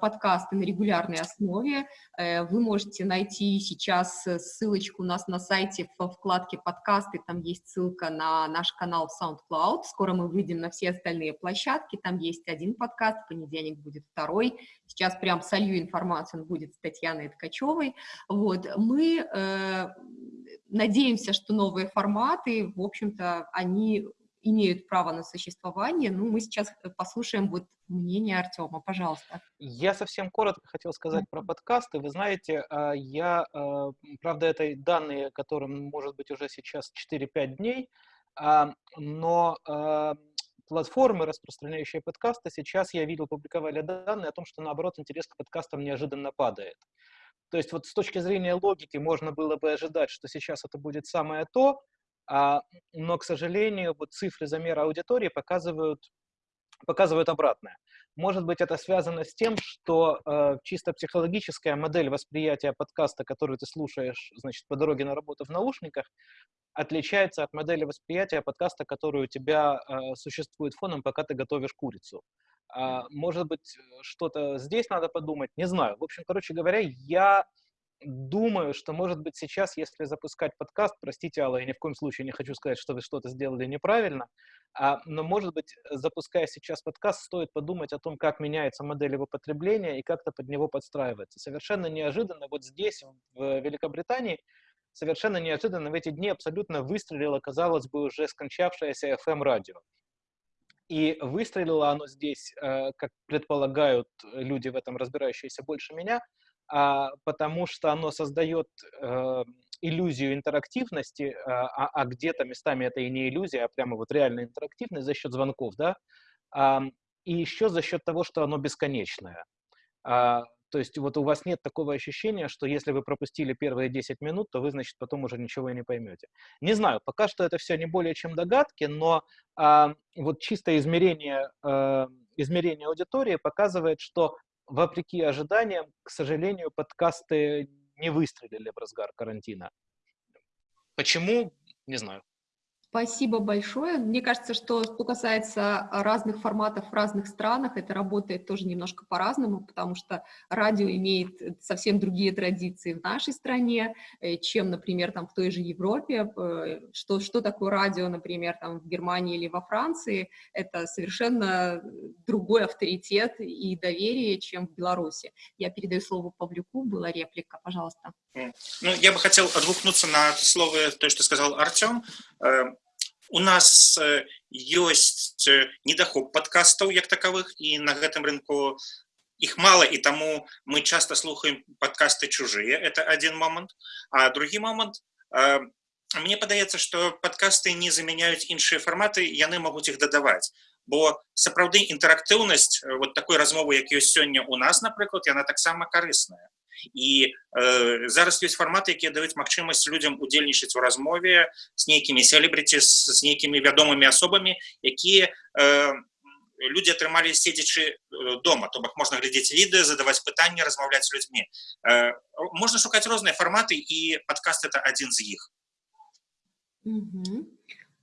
подкасты на регулярной основе. Э, вы можете найти сейчас ссылочку у нас на сайте в вкладке подкасты, там есть ссылка на наш канал в SoundCloud. Скоро мы выйдем на все остальные площадки, там есть один подкаст, в понедельник будет второй. Сейчас прям солью информацию, он будет с Татьяной Ткачевой. Вот, мы э, надеемся, что новые форматы, в общем-то, они имеют право на существование. Ну, мы сейчас э, послушаем вот мнение Артема, пожалуйста. Я совсем коротко хотел сказать про подкасты. Вы знаете, а, я, а, правда, это данные, которым может быть уже сейчас 4-5 дней, а, но платформы, распространяющие подкасты, сейчас я видел, публиковали данные о том, что, наоборот, интерес к подкастам неожиданно падает. То есть вот с точки зрения логики можно было бы ожидать, что сейчас это будет самое то, но, к сожалению, вот цифры замера аудитории показывают, показывают обратное. Может быть, это связано с тем, что э, чисто психологическая модель восприятия подкаста, который ты слушаешь, значит, по дороге на работу в наушниках, отличается от модели восприятия подкаста, который у тебя э, существует фоном, пока ты готовишь курицу. А, может быть, что-то здесь надо подумать, не знаю. В общем, короче говоря, я думаю, что, может быть, сейчас, если запускать подкаст, простите, Алла, я ни в коем случае не хочу сказать, что вы что-то сделали неправильно, а, но, может быть, запуская сейчас подкаст, стоит подумать о том, как меняется модель его потребления и как-то под него подстраивается. Совершенно неожиданно вот здесь, в Великобритании, совершенно неожиданно в эти дни абсолютно выстрелило, казалось бы, уже скончавшееся FM-радио. И выстрелило оно здесь, э, как предполагают люди в этом разбирающиеся больше меня, потому что оно создает э, иллюзию интерактивности, а, а, а где-то местами это и не иллюзия, а прямо вот реальная интерактивность за счет звонков, да, а, и еще за счет того, что оно бесконечное. А, то есть вот у вас нет такого ощущения, что если вы пропустили первые 10 минут, то вы, значит, потом уже ничего и не поймете. Не знаю, пока что это все не более чем догадки, но а, вот чисто измерение, а, измерение аудитории показывает, что вопреки ожиданиям, к сожалению, подкасты не выстрелили в разгар карантина. Почему? Не знаю. Спасибо большое. Мне кажется, что что касается разных форматов в разных странах, это работает тоже немножко по-разному, потому что радио имеет совсем другие традиции в нашей стране, э, чем, например, там в той же Европе. Э, что, что такое радио, например, там в Германии или во Франции, это совершенно другой авторитет и доверие, чем в Беларуси. Я передаю слово Павлюку, была реплика, пожалуйста. Ну, я бы хотел отгукнуться на слово, то, что сказал Артем э, у нас ёсць э, недахоп падкастаў як такавых і на гэтым рынку іх мала і таму мы часто слухаем падкасты чужыя это один момант а другі момант э, мне падаецца что падкасты не замяняюць іншыя фарматы яны могуць іх дадаваць бо сапраўды інтэрактыўнасць э, вот такой размовы як ёсць сёння у нас напрыклад яна таксама карысная і э, зараз ёсць фарматы якія даюць магчымасць людям удзельнічаць у размове з нейкімі селебрыці з нейкімі вядомымі асобамі якія э, люди атрымалі седзячы э, дома то бок можна глядзець відэа задаваць пытанні размаўляць з людзьмі э, можна шукаць розныя фарматы і подкаст это один з іх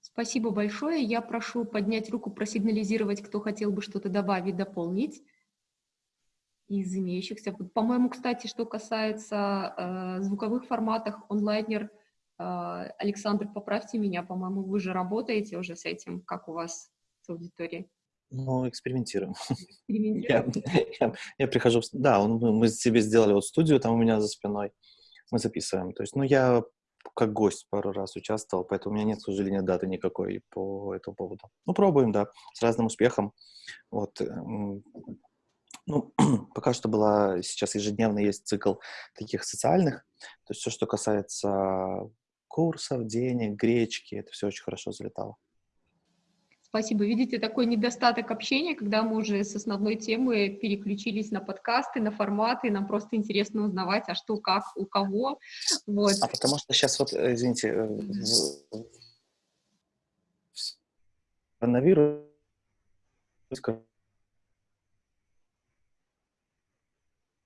Спасибо большое. Я прошу поднять руку, просигнализировать, кто хотел бы что-то добавить, дополнить из имеющихся. По-моему, кстати, что касается э, звуковых форматов, онлайнер, э, Александр, поправьте меня, по-моему, вы же работаете уже с этим, как у вас с аудиторией? Ну, экспериментируем. экспериментируем. Я, я, я прихожу, да, он, мы себе сделали вот студию там у меня за спиной, мы записываем. То есть, ну, я как гость пару раз участвовал, поэтому у меня нет, к сожалению, даты никакой по этому поводу. Ну, пробуем, да, с разным успехом. Вот, Ну, пока что была, сейчас ежедневно есть цикл таких социальных, то есть все, что касается курсов, денег, гречки, это все очень хорошо залетало. Спасибо. Видите, такой недостаток общения, когда мы уже с основной темы переключились на подкасты, на форматы, нам просто интересно узнавать, а что, как, у кого. Вот. А потому что сейчас вот, э, извините, э, в... коронавирус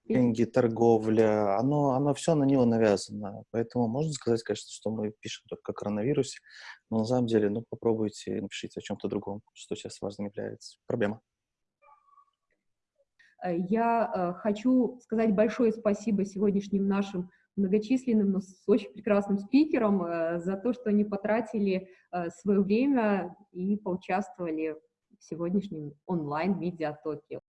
деньги, торговля, оно, оно все на него навязано. Поэтому можно сказать, конечно, что мы пишем только о коронавирусе, но на самом деле, ну, попробуйте напишите о чем-то другом, что сейчас важным является. Проблема. Э, я э, хочу сказать большое спасибо сегодняшним нашим многочисленным, но с очень прекрасным спикерам э, за то, что они потратили свое время и поучаствовали в сегодняшнем онлайн-медиатоке.